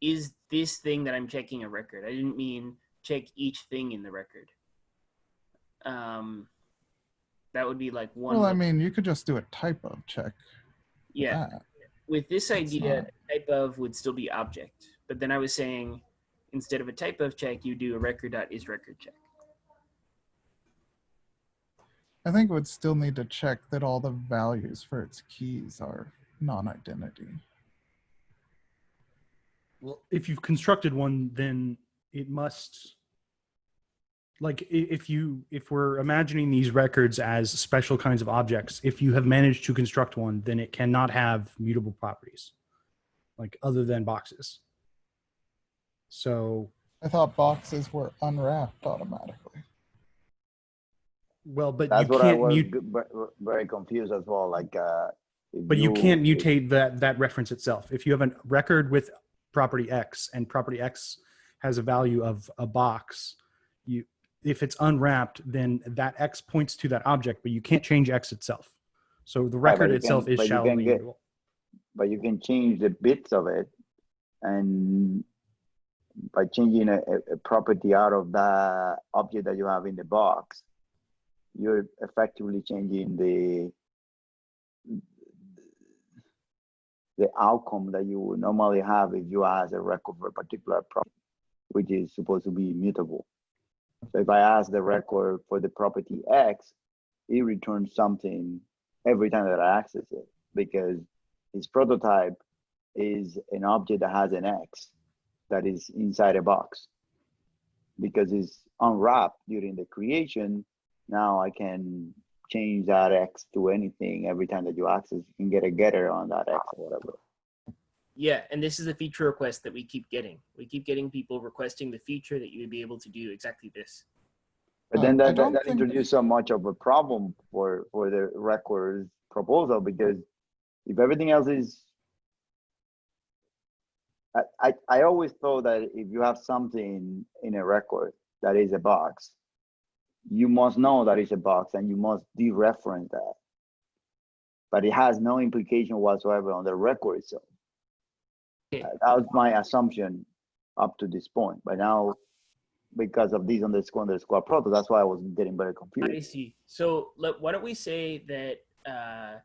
is this thing that I'm checking a record? I didn't mean check each thing in the record. Um, that would be like one. Well, I mean, you could just do a type of check. yeah. that. With this idea, not- type of would still be object, but then I was saying instead of a type of check, you do a record dot is record check. I think it would still need to check that all the values for its keys are non-identity. Well, if you've constructed one, then it must like if you if we're imagining these records as special kinds of objects, if you have managed to construct one, then it cannot have mutable properties, like other than boxes. So, I thought boxes were unwrapped automatically. well, but That's you what I can't was mute, very confused as well. Like, uh, but you can't mutate that that reference itself. If you have a record with property X and property X has a value of a box, you if it's unwrapped, then that X points to that object, but you can't change X itself. So the record you itself can- is but you can shallowly get- mutable. but you can change the bits of it and by changing a, a- property out of the object that you have in the box you're effectively changing the the outcome that you would normally have if you ask a record for a particular property which is supposed to be mutable so if i ask the record for the property x it returns something every time that i access it because its prototype is an object that has an X that is inside a box. Because it's unwrapped during the creation, now I can change that X to anything every time that you access. You can get a getter on that X or whatever. Yeah, and this is a feature request that we keep getting. We keep getting people requesting the feature that you would be able to do exactly this. But then um, that, that, don't that think- introduced so much of a problem for, for the records proposal because if everything else is I, I, I always thought that if you have something in a record that is a box, you must know that it's a box and you must dereference that. But it has no implication whatsoever on the record itself. Okay. Uh, That was my assumption up to this point. But now, because of these underscore underscore proto, that's why I was getting very confused. I see. So let, why don't we say that uh,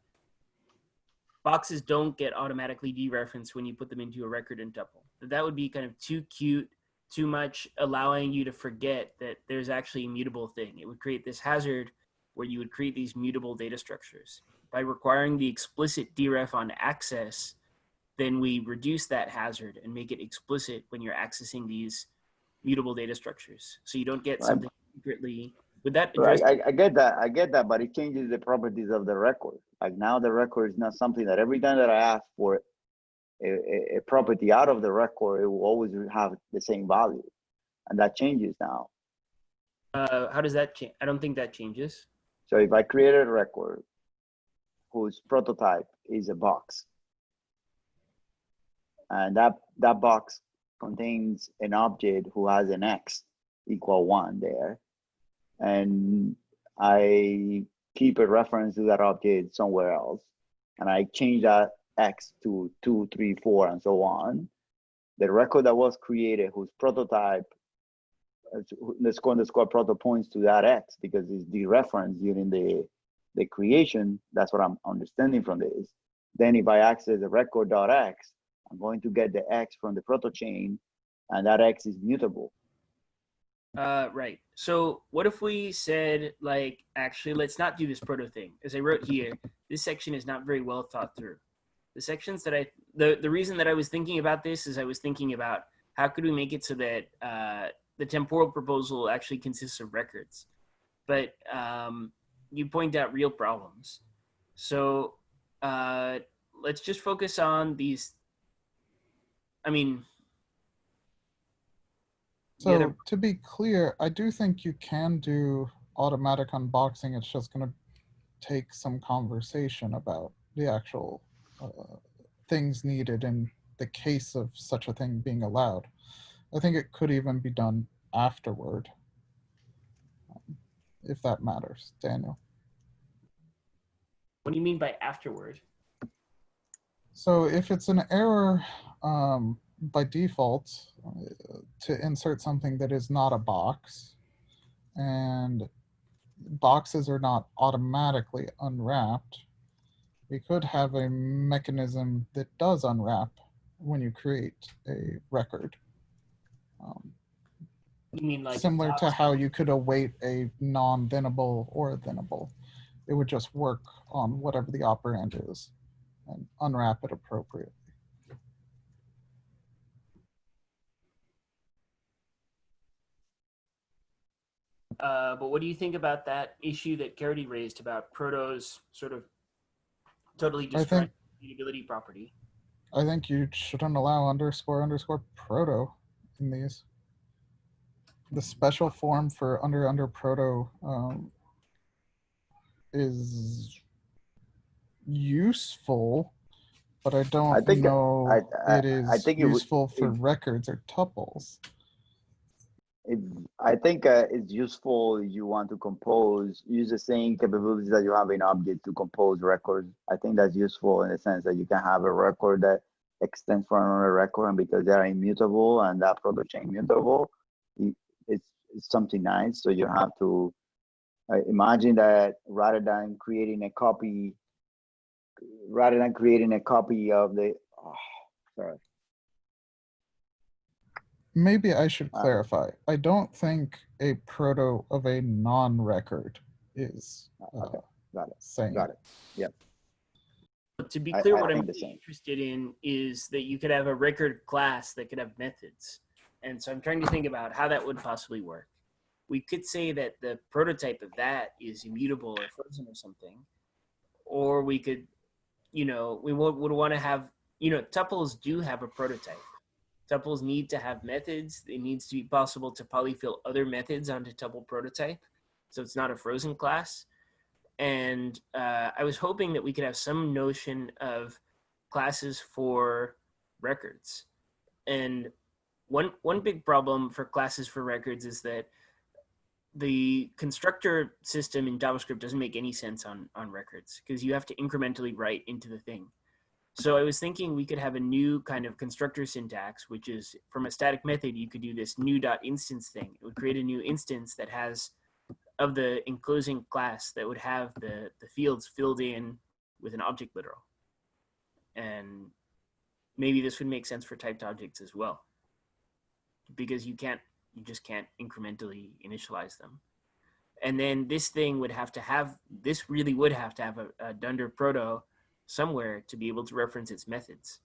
boxes don't get automatically dereferenced when you put them into a record and tuple. That would be kind of too cute, too much, allowing you to forget that there's actually a mutable thing. It would create this hazard where you would create these mutable data structures. By requiring the explicit deref on access, then we reduce that hazard and make it explicit when you're accessing these mutable data structures. So you don't get something secretly. Would that So I, I, I get that, I get that, but it changes the properties of the record. Like now the record is not something that every time that I ask for a, a, a property out of the record, it will always have the same value. And that changes now. Uh, how does that change? I don't think that changes. So if I create a record whose prototype is a box, and that, that box contains an object who has an X equal one there, and I keep a reference to that object somewhere else, and I change that X to two, three, four, and so on, the record that was created whose prototype the score underscore proto points to that X because it's the reference during the the creation. That's what I'm understanding from this. Then if I access the record.x, I'm going to get the X from the proto chain, and that X is mutable. Uh, right. So what if we said like, actually, let's not do this proto thing. As I wrote here, this section is not very well thought through. The sections that I, the, the reason that I was thinking about this is I was thinking about how could we make it so that uh, the temporal proposal actually consists of records. But um, you point out real problems. So uh, let's just focus on these. I mean, So Yeah, to be clear, I do think you can do automatic unboxing. It's just going to take some conversation about the actual uh, things needed in the case of such a thing being allowed. I think it could even be done afterward, um, if that matters, Daniel. what do you mean by afterward? So if it's an error um, by default uh, to insert something that is not a box, and boxes are not automatically unwrapped, we could have a mechanism that does unwrap when you create a record. Um, You mean like similar to how you could await a non-thenable or a thenable. it would just work on whatever the operand is and unwrap it appropriately. Uh, but what do you think about that issue that Caridy raised about Proto's sort of totally I destroying mutability property? I think you shouldn't allow underscore underscore proto in these. The special form for under under proto um, is useful, but I don't think- know I- I- it is I think it would- useful for it- records or tuples. It, I think uh, it's useful if you want to compose, use the same capabilities that you have in object to compose records. I think that's useful in the sense that you can have a record that extends from another record, and because they are immutable and that proto chain mutable, it's, it's something nice. So you have to uh, imagine that rather than creating a copy, rather than creating a copy of the, oh, sorry. Maybe I should Uh, clarify. I don't think a proto of a non-record is uh, Okay, got it, same. got it. But to be clear, I what I'm really interested in is that you could have a record class that could have methods. And so I'm trying to think about how that would possibly work. We could say that the prototype of that is immutable or frozen or something. Or we could, you know, we would, would want to have, you know, tuples do have a prototype. Tuples need to have methods. It needs to be possible to polyfill other methods onto tuple prototype. So it's not a frozen class and uh, I was hoping that we could have some notion of classes for records. And one one big problem for classes for records is that the constructor system in JavaScript doesn't make any sense on on records because you have to incrementally write into the thing. So I was thinking we could have a new kind of constructor syntax, which is from a static method, you could do this new dot instance thing. It would create a new instance that has of the enclosing class that would have the, the fields filled in with an object literal. And maybe this would make sense for typed objects as well. Because you can't, you just can't incrementally initialize them. And then this thing would have to have, this really would have to have a, a Dunder proto somewhere to be able to reference its methods.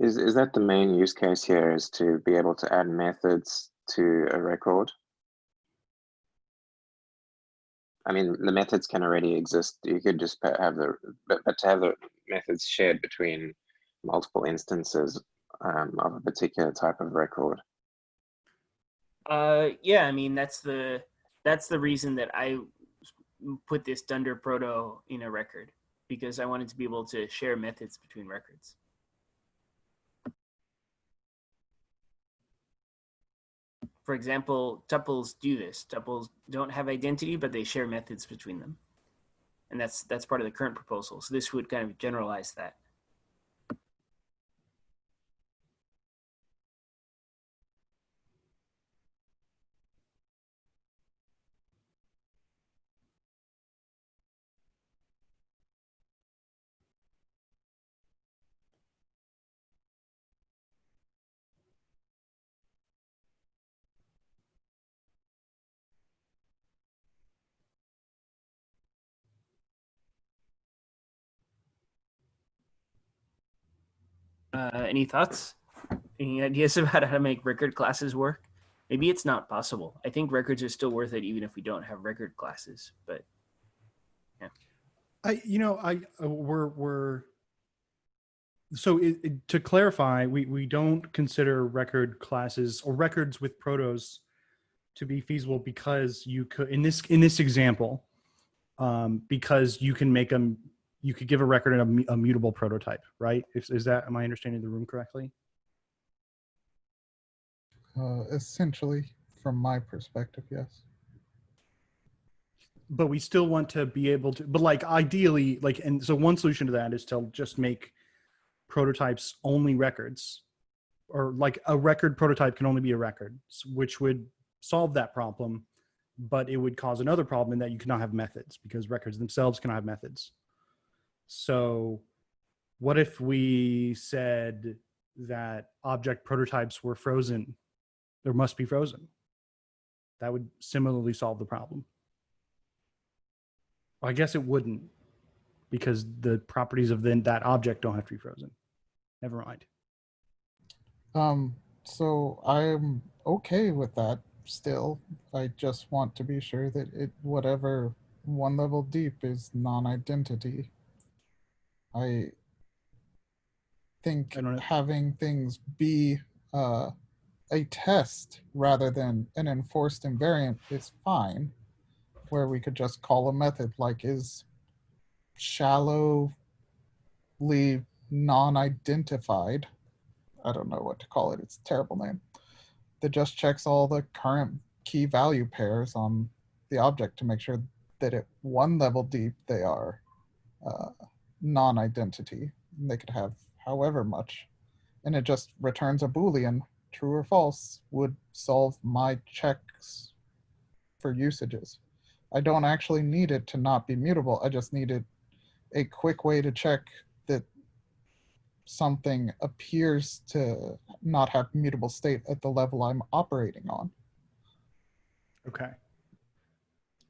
Is is that the main use case here? Is to be able to add methods to a record? I mean, the methods can already exist. You could just have the, but, but to have the methods shared between multiple instances um, of a particular type of record. Uh, yeah, I mean that's the that's the reason that I put this Dunder proto in a record because I wanted to be able to share methods between records. For example, tuples do this. Tuples don't have identity, but they share methods between them, and that's that's part of the current proposal. So this would kind of generalize that. Uh, any thoughts? Any ideas [LAUGHS] about how to make record classes work? Maybe it's not possible. I think records are still worth it even if we don't have record classes. But yeah. I, you know, I uh, we're we're so it, it- to clarify, we we don't consider record classes or records with protos to be feasible because you could in this in this example, um, because you can make them you could give a record a, mu- a mutable prototype, right? Is, is that am I understanding the room correctly? Uh, essentially, from my perspective, yes. but we still want to be able to but like ideally like and so one solution to that is to just make prototypes only records or like a record prototype can only be a record which would solve that problem but it would cause another problem in that you cannot have methods because records themselves cannot have methods so what if we said that object prototypes were frozen there must be frozen. That would similarly solve the problem. I guess it wouldn't because the properties of then that object don't have to be frozen. Never mind. Um, so I'm okay with that still. I just want to be sure that it, whatever one level deep is non-identity. I think I don't having things be uh, a test rather than an enforced invariant is fine. Where we could just call a method like is shallowly non-identified. I don't know what to call it. It's a terrible name. That just checks all the current key value pairs on the object to make sure that at one level deep they are uh, non-identity. They could have however much, and it just returns a boolean, true or false, would solve my checks for usages. I don't actually need it to not be mutable. I just needed a quick way to check that something appears to not have mutable state at the level I'm operating on. Okay.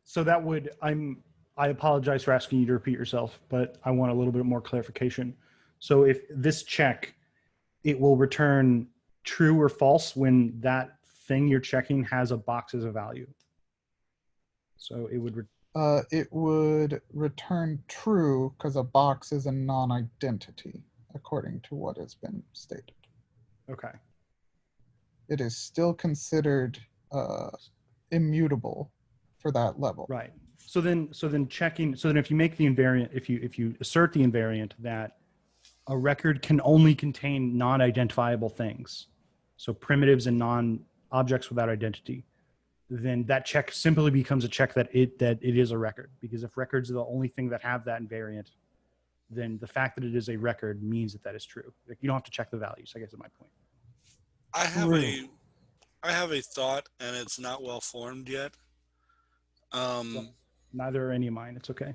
So that would, I'm, I apologize for asking you to repeat yourself, but I want a little bit more clarification. So if this check, it will return true or false when that thing you're checking has a box as a value. So it would, Uh, it would return true because a box is a non-identity, according to what has been stated. okay. It is still considered uh, immutable for that level. Right. So then, so then checking, so then if you make the invariant, if you, if you assert the invariant that a record can only contain non-identifiable things, so primitives and non-objects without identity, then that check simply becomes a check that it, that it is a record. Because if records are the only thing that have that invariant, then the fact that it is a record means that that is true. Like you don't have to check the values, I guess is my point. I have a, Right. Have a thought, and it's not well formed yet. Um, Neither are any of mine. It's okay.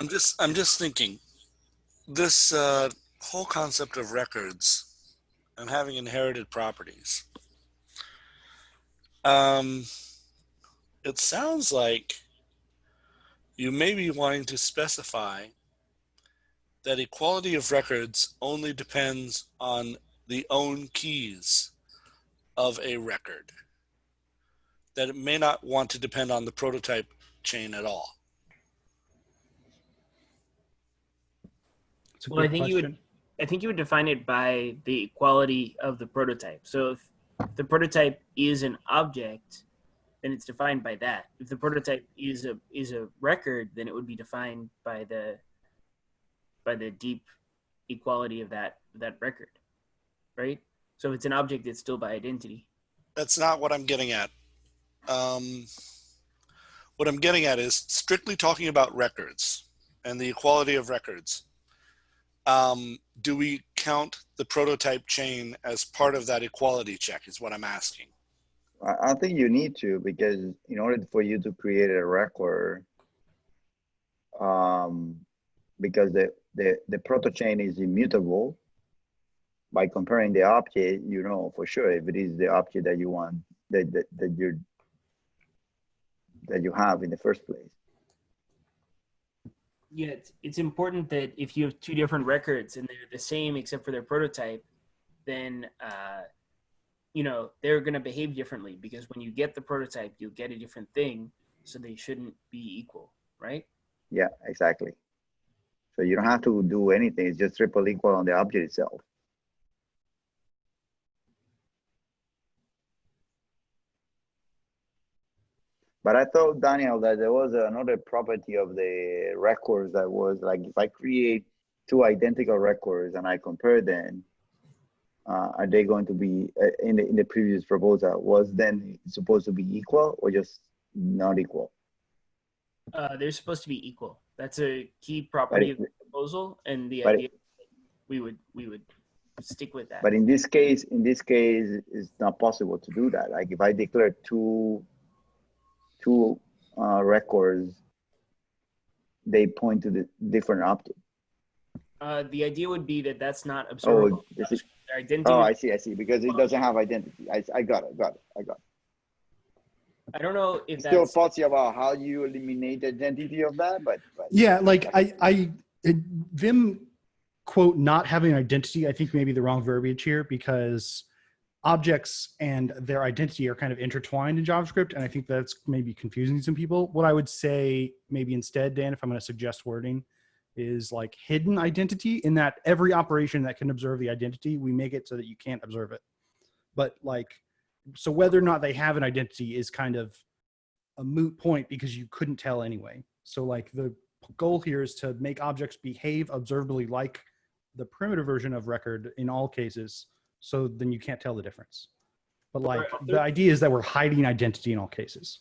I'm just, I'm just thinking, this uh, whole concept of records and having inherited properties. Um, it sounds like you may be wanting to specify that equality of records only depends on the own keys of a record. That it may not want to depend on the prototype chain at all. Well, I good think you would- I think you would define it by the quality of the prototype. So if the prototype is an object, then it's defined by that. If the prototype is a is a record, then it would be defined by the by the deep equality of that that record, right? So if it's an object, it's still by identity. That's not what I'm getting at. Um, what I'm getting at is strictly talking about records and the equality of records. Um, do we count the prototype chain as part of that equality check is what I'm asking. I, think you need to because in order for you to create a record, um, because the, the, the proto chain is immutable, by comparing the object, you know for sure if it is the object that you want that that, that you that you have in the first place. Yeah, it's, it's important that if you have two different records and they're the same except for their prototype, then uh, you know they're going to behave differently because when you get the prototype, you'll get a different thing, so they shouldn't be equal, right? Yeah, exactly. So you don't have to do anything. It's just triple equal on the object itself. But I thought, Daniel, that there was another property of the records that was like if I create two identical records and I compare them, uh, are they going to be uh, in the in the previous proposal was then supposed to be equal or just not equal? Uh, they're supposed to be equal. That's a key property of the proposal, and the but it- idea we would we would stick with that. But in this case, in this case, it's not possible to do that. Like if I declare two, two uh, records, they point to the different object. Uh, the idea would be that that's not observable Oh, this is- Identity. Oh, I see, I see, because it doesn't have identity. I, I got it, got it, I got it. I don't know if Still that's fuzzy about how you eliminate the identity of that, but. but- Yeah, like I, I, it, Vim quote not having an identity. I think maybe the wrong verbiage here because objects and their identity are kind of intertwined in JavaScript, and I think that's maybe confusing some people. What I would say maybe instead, Dan, if I'm going to suggest wording, is like hidden identity in that every operation that can observe the identity, we make it so that you can't observe it. But like, so whether or not they have an identity is kind of a moot point because you couldn't tell anyway. So like the goal here is to make objects behave observably like the primitive version of record in all cases. So then you can't tell the difference. But like Right. the idea is that we're hiding identity in all cases.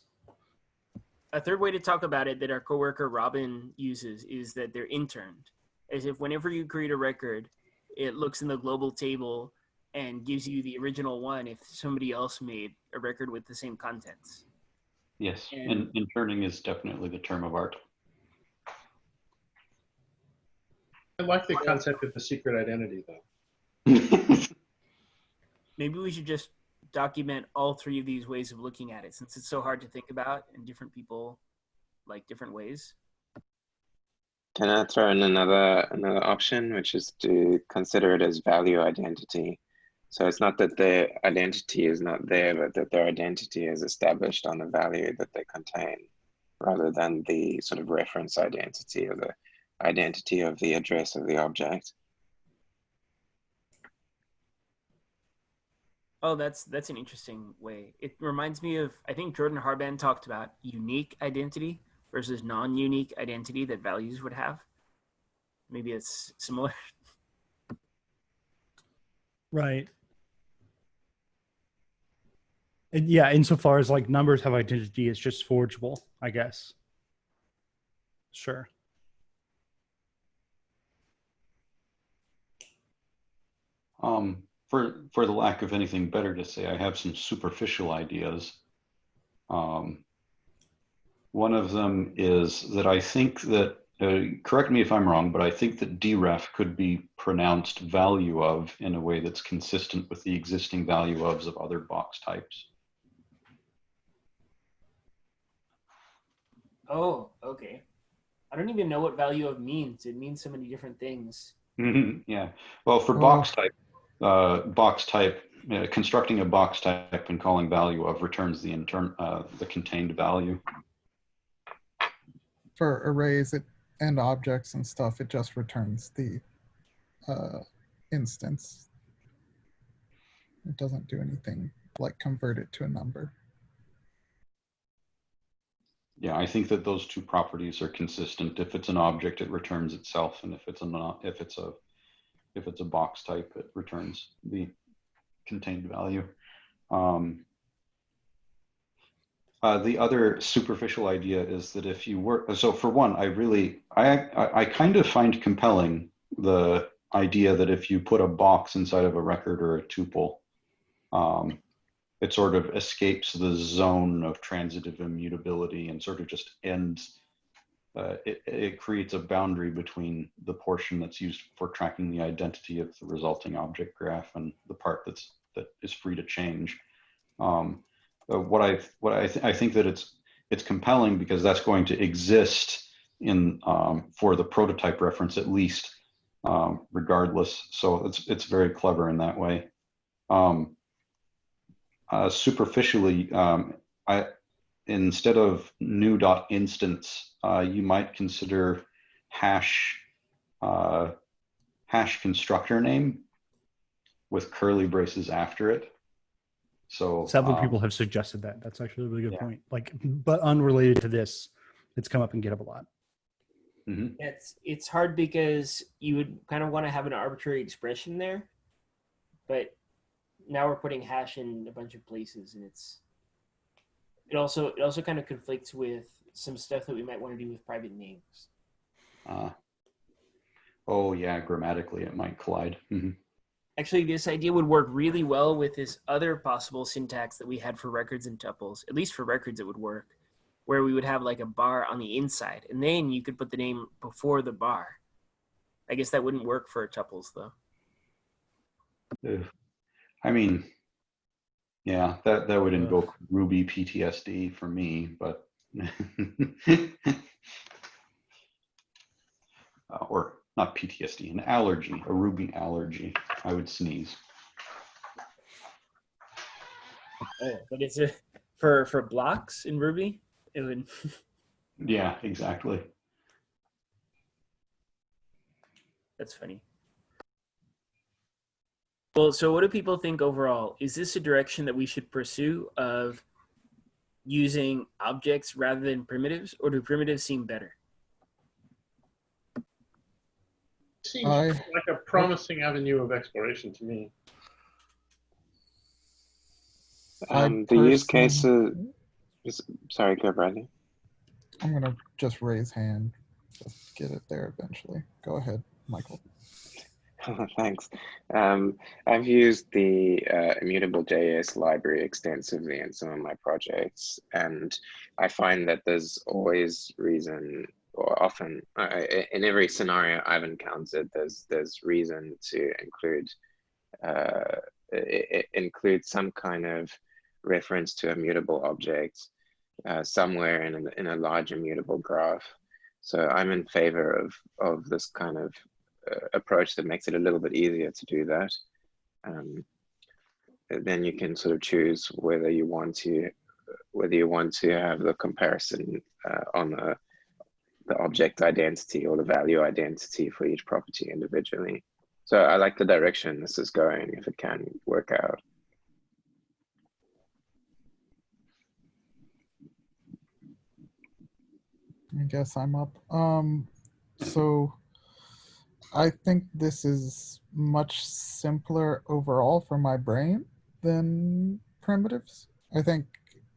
a third way to talk about it that our coworker Robin uses is that they're interned. As if whenever you create a record, it looks in the global table and gives you the original one if somebody else made a record with the same contents. Yes, And- and interning is definitely the term of art. I like the concept of the secret identity, though. [LAUGHS] Maybe we should just document all three of these ways of looking at it since it's so hard to think about and different people like different ways. Can I throw in another another option, which is to consider it as value identity? So it's not that their identity is not there, but that their identity is established on the value that they contain, rather than the sort of reference identity or the identity of the address of the object. Oh, that's that's an interesting way. It reminds me of I think Jordan Harband talked about unique identity versus non-unique identity that values would have. Maybe it's similar. Right. And yeah, insofar as like numbers have identity, it's just forgeable, I guess. Sure. Um, for for the lack of anything better to say, I have some superficial ideas. Um, one of them is that I think that, uh, correct me if I'm wrong, but I think that deref could be pronounced value of in a way that's consistent with the existing value ofs of other box types. Oh, okay. I don't even know what value of means. It means so many different things. Mhm, Yeah, well, for Oh. box type, uh, box type, uh, constructing a box type and calling value of returns the intern, uh, the contained value. For arrays it, and objects and stuff, it just returns the uh, instance. It doesn't do anything like convert it to a number. Yeah, I think that those two properties are consistent. If it's an object, it returns itself, and if it's a if it's a if it's a box type, it returns the contained value. Um, uh, the other superficial idea is that if you work, so for one, I really, I, I, I kind of find compelling the idea that if you put a box inside of a record or a tuple, um, it sort of escapes the zone of transitive immutability and sort of just ends. Uh, it, it creates a boundary between the portion that's used for tracking the identity of the resulting object graph and the part that's that is free to change. Um, uh, what I what I, th I think that it's it's compelling because that's going to exist in um, for the prototype reference at least, um, regardless. So it's it's very clever in that way. Um, uh, superficially, um, I instead of new dot instance, uh, you might consider hash uh, hash constructor name with curly braces after it. So Several um, people have suggested that. That's actually a really good yeah. point. Like, but unrelated to this, it's come up in GitHub a lot. mhm. It's it's hard because you would kind of want to have an arbitrary expression there, but now we're putting hash in a bunch of places, and it's it also it also kind of conflicts with some stuff that we might want to do with private names. Uh, oh yeah, grammatically it might collide. Mhm. Actually, this idea would work really well with this other possible syntax that we had for records and tuples. At least for records, it would work, where we would have like a bar on the inside, and then you could put the name before the bar. I guess that wouldn't work for tuples though. I mean, yeah, that, that would Ugh. invoke Ruby PTSD for me, but. [LAUGHS] Uh, Or not PTSD, an allergy, a Ruby allergy. I would sneeze. Oh, but it's a for for blocks in Ruby. It would. Yeah, exactly. That's funny. Well, so what do people think overall? Is this a direction that we should pursue of using objects rather than primitives, or do primitives seem better? Seems I- like a promising avenue of exploration to me. I Um, the use cases. is- Sorry, go Bradley. I'm gonna just raise hand, just get it there eventually. Go ahead, Michael. [LAUGHS] Thanks. Um, I've used the uh, immutable JS library extensively in some of my projects, and I find that there's always reason, or often uh, in every scenario I've encountered, there's there's reason to include uh, include some kind of reference to a mutable object uh, somewhere in a, in a large immutable graph. So I'm in favor of of this kind of approach that makes it a little bit easier to do that. Um, then you can sort of choose whether you want to whether you want to have the comparison uh, on the the object identity or the value identity for each property individually. So I like the direction this is going if it can work out. I guess I'm up. Um, so I think this is much simpler overall for my brain than primitives. I think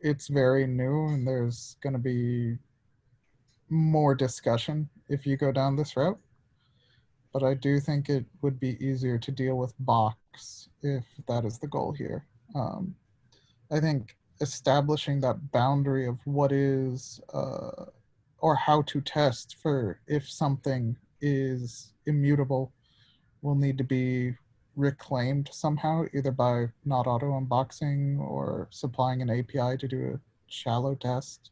it's very new and there's going to be more discussion if you go down this route. But I do think it would be easier to deal with box if that is the goal here. Um, I think establishing that boundary of what is uh, or how to test for if something is immutable will need to be reclaimed somehow, either by not auto unboxing or supplying an API to do a shallow test.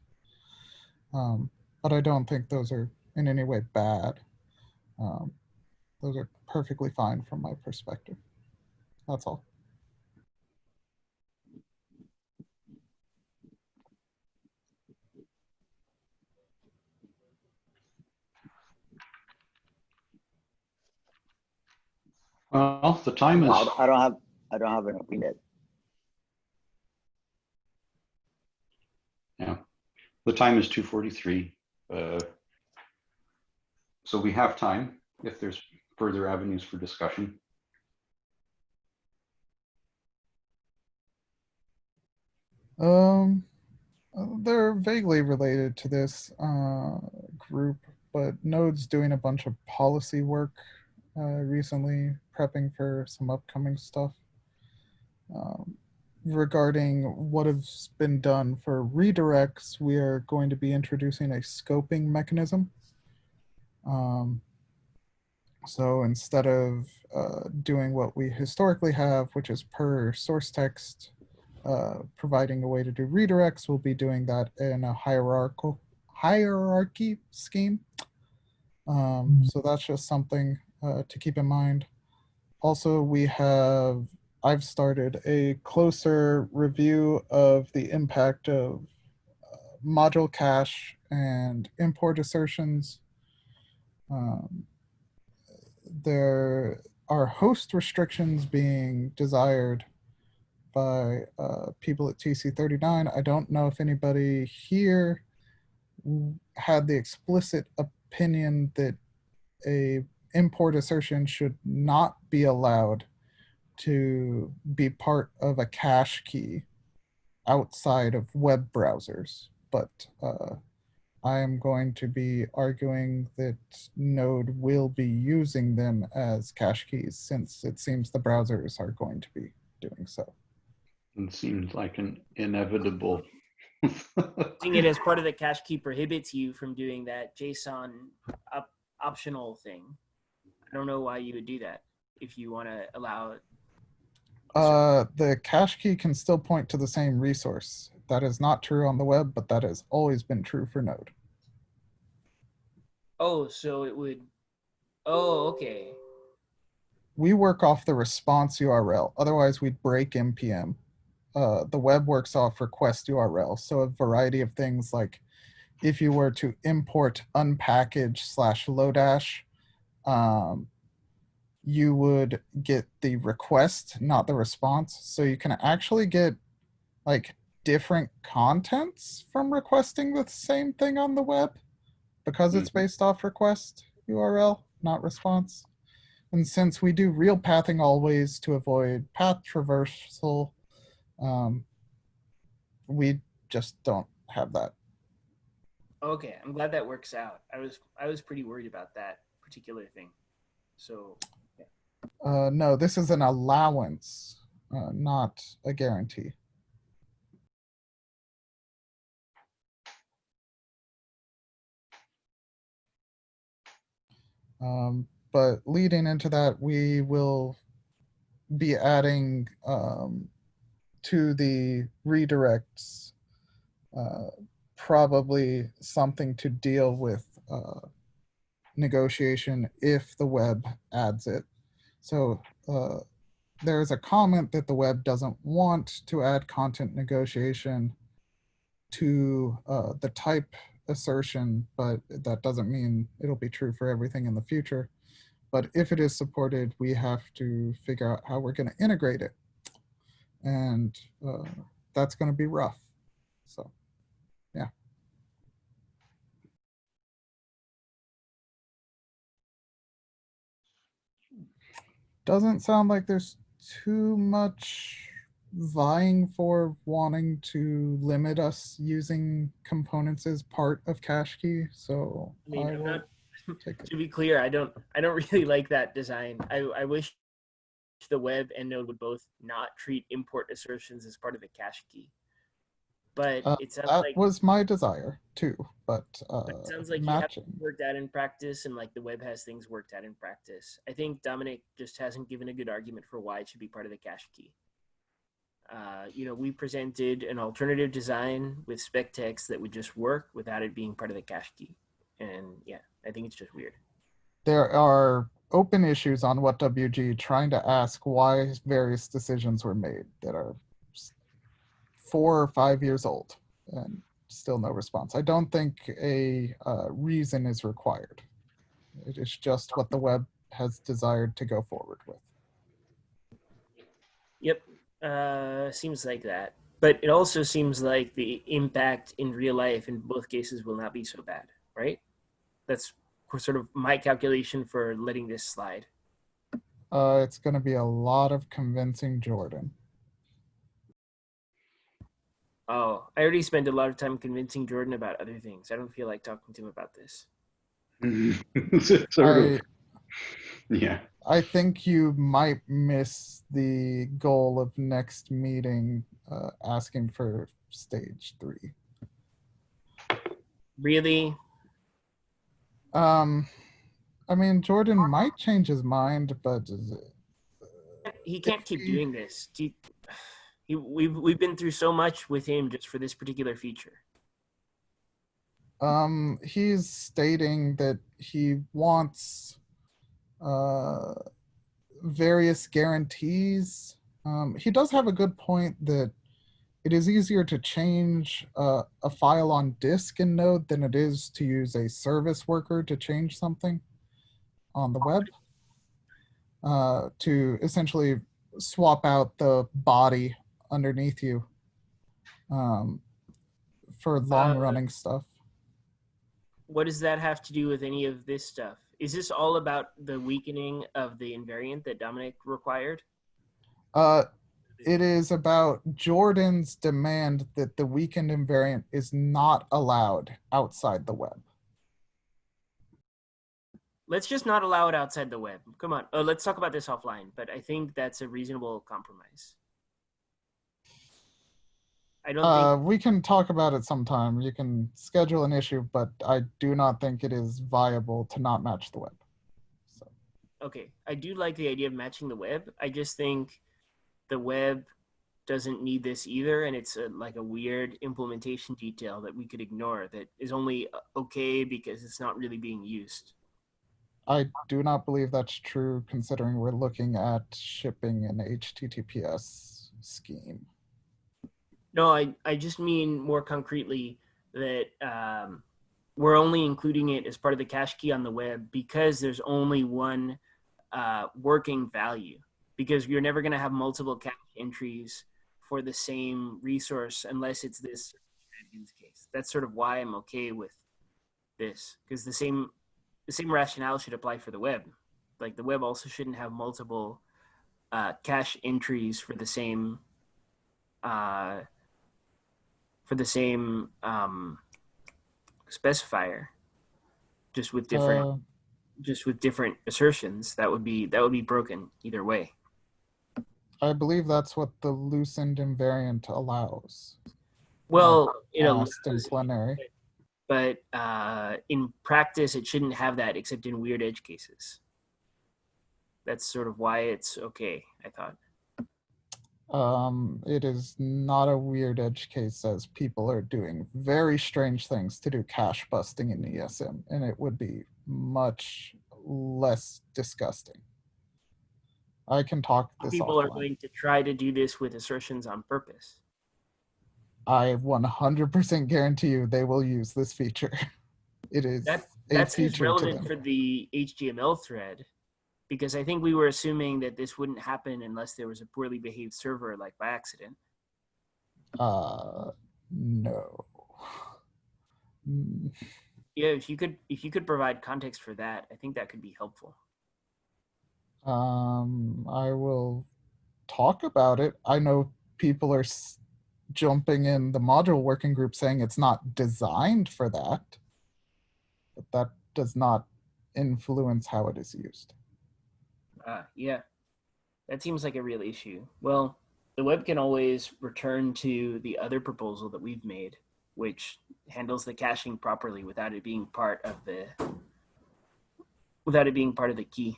Um, but I don't think those are in any way bad. Um, those are perfectly fine from my perspective. That's all. Well, the time is, I I don't have, I don't have an opinion. yeah, the time is 2:43. Uh, So we have time if there's further avenues for discussion. Um, they're vaguely related to this uh, group, but Node's doing a bunch of policy work uh, recently, prepping for some upcoming stuff um, regarding what has been done for redirects. We are going to be introducing a scoping mechanism. Um, so instead of uh, doing what we historically have, which is per source text uh, providing a way to do redirects. We'll be doing that in a hierarchical hierarchy scheme. Um, so that's just something uh, to keep in mind. Also, we have I've started a closer review of the impact of uh, module cache and import assertions. Um, there are host restrictions being desired by uh, people at TC39. I don't know if anybody here had the explicit opinion that a import assertion should not be allowed to be part of a cache key outside of web browsers. But uh, I am going to be arguing that Node will be using them as cache keys since it seems the browsers are going to be doing so. It seems like an inevitable. [LAUGHS] Using it as part of the cache key prohibits you from doing that JSON op- optional thing. I don't know why you would do that if you want to allow Uh, the cache key can still point to the same resource. That is not true on the web, but that has always been true for Node. Oh, so it would. Oh, okay. We work off the response URL. Otherwise, we'd break npm. Uh, the web works off request URL. So a variety of things like if you were to import unpackage slash lodash, um, you would get the request, not the response. So you can actually get like different contents from requesting the same thing on the web because it's based off request URL, not response. And since we do real pathing always to avoid path traversal, um, we just don't have that. Okay, I'm glad that works out. I was I was pretty worried about that particular thing. So Uh, no, this is an allowance, uh, not a guarantee. Um, but leading into that, we will be adding um, to the redirects uh, probably something to deal with uh, negotiation if the web adds it. So uh, there's a comment that the web doesn't want to add content negotiation to uh, the type assertion, but that doesn't mean it'll be true for everything in the future. But if it is supported, we have to figure out how we're going to integrate it. And uh, that's going to be rough. So, yeah. Doesn't sound like there's too much vying for wanting to limit us using components as part of cache key. So I mean, I I'm not. [LAUGHS] To be clear, I don't I don't [LAUGHS] really like that design. I I wish the web and Node would both not treat import assertions as part of the cache key. But Uh, it sounds That like was my desire too, but uh, But it sounds like you have matching. worked out in practice and like the web has things worked out in practice. I think Dominic just hasn't given a good argument for why it should be part of the cache key. Uh, you know, we presented an alternative design with spec text that would just work without it being part of the cache key. And yeah, I think it's just weird. There are open issues on WHATWG trying to ask why various decisions were made that are four or five years old and still no response. I don't think a uh, reason is required. It is just what the web has desired to go forward with. Yep, uh, seems like that. But it also seems like the impact in real life in both cases will not be so bad, right? That's sort of my calculation for letting this slide. Uh, it's going to be a lot of convincing Jordan. Oh, I already spent a lot of time convincing Jordan about other things. I don't feel like talking to him about this. [LAUGHS] sort I. Yeah. I think you might miss the goal of next meeting uh, asking for stage three. Really? Um, I mean, Jordan might change his mind, but is it- He can't keep doing this. He, he, we've, we've been through so much with him just for this particular feature. um, he's stating that he wants uh, various guarantees. Um, he does have a good point that it is easier to change uh, a file on disk in Node than it is to use a service worker to change something on the web. Uh, to essentially swap out the body underneath you um, for long running stuff. What does that have to do with any of this stuff? Is this all about the weakening of the invariant that Dominic required? Uh, it is about Jordan's demand that the weakened invariant is not allowed outside the web. Let's just not allow it outside the web. Come on. Oh, let's talk about this offline, but I think that's a reasonable compromise. I don't Uh, we can talk about it sometime. You can schedule an issue, but I do not think it is viable to not match the web. So, okay. I do like the idea of matching the web. I just think the web doesn't need this either, and it's a, like a weird implementation detail that we could ignore that is only uh, okay because it's not really being used. I do not believe that's true considering we're looking at shipping an HTTPS scheme. No, I, I just mean more concretely that um, we're only including it as part of the cache key on the web because there's only one uh, working value. Because you're never going to have multiple cache entries for the same resource unless it's this case. That's sort of why I'm okay with this because the same the same rationale should apply for the web. Like the web also shouldn't have multiple uh, cache entries for the same uh, for the same um, specifier, just with different Uh, just with different assertions. That would be that would be broken either way. I believe that's what the loosened invariant allows. Well, you know, in plenary. but uh, in practice, it shouldn't have that except in weird edge cases. That's sort of why it's okay. I thought. Um, it is not a weird edge case as people are doing very strange things to do cache busting in ESM, and it would be much less disgusting. I can talk this People are going to try to do this with assertions on purpose. I 100% guarantee you they will use this feature. [LAUGHS] It is That a that seems feature to relevant for the HTML thread, because I think we were assuming that this wouldn't happen unless there was a poorly behaved server, like by accident. Uh, no. [SIGHS] Yeah, if you could if you could provide context for that, I think that could be helpful. Um, I will talk about it. I know people are s- jumping in the module working group saying it's not designed for that, but that does not influence how it is used. Uh, yeah, that seems like a real issue. Well, the web can always return to the other proposal that we've made, which handles the caching properly without it being part of the without it being part of the key.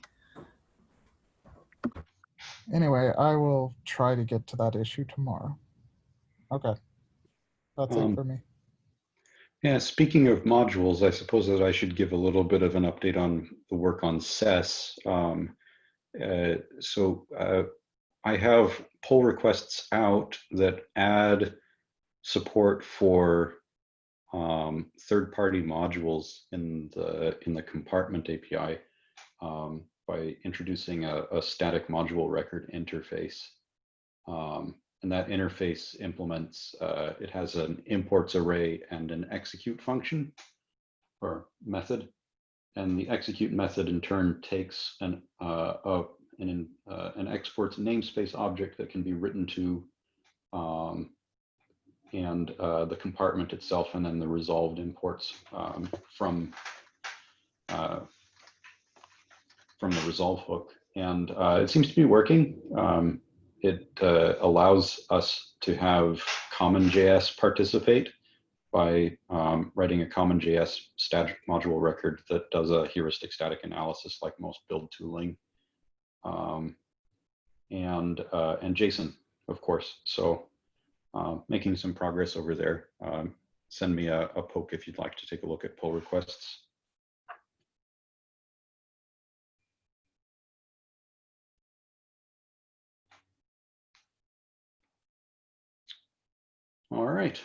Anyway, I will try to get to that issue tomorrow. Okay. That's it Um, for me. Yeah, speaking of modules, I suppose that I should give a little bit of an update on the work on SES. Um, uh, so uh, I have pull requests out that add support for um, third-party modules in the in the compartment API um, by introducing a, a static module record interface. Um, and that interface implements, uh, it has an imports array and an execute function or method. And the execute method in turn takes an, uh, a, an, uh, an exports namespace object that can be written to um, and uh, the compartment itself and then the resolved imports um, from uh, from the resolve hook. And uh, it seems to be working. Um, it uh, allows us to have CommonJS participate by um, writing a CommonJS static module record that does a heuristic static analysis like most build tooling. Um, and, uh, and JSON, of course. So uh, making some progress over there. Um, send me a, a poke if you'd like to take a look at pull requests. All right.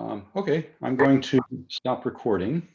Um, okay, I'm going to stop recording.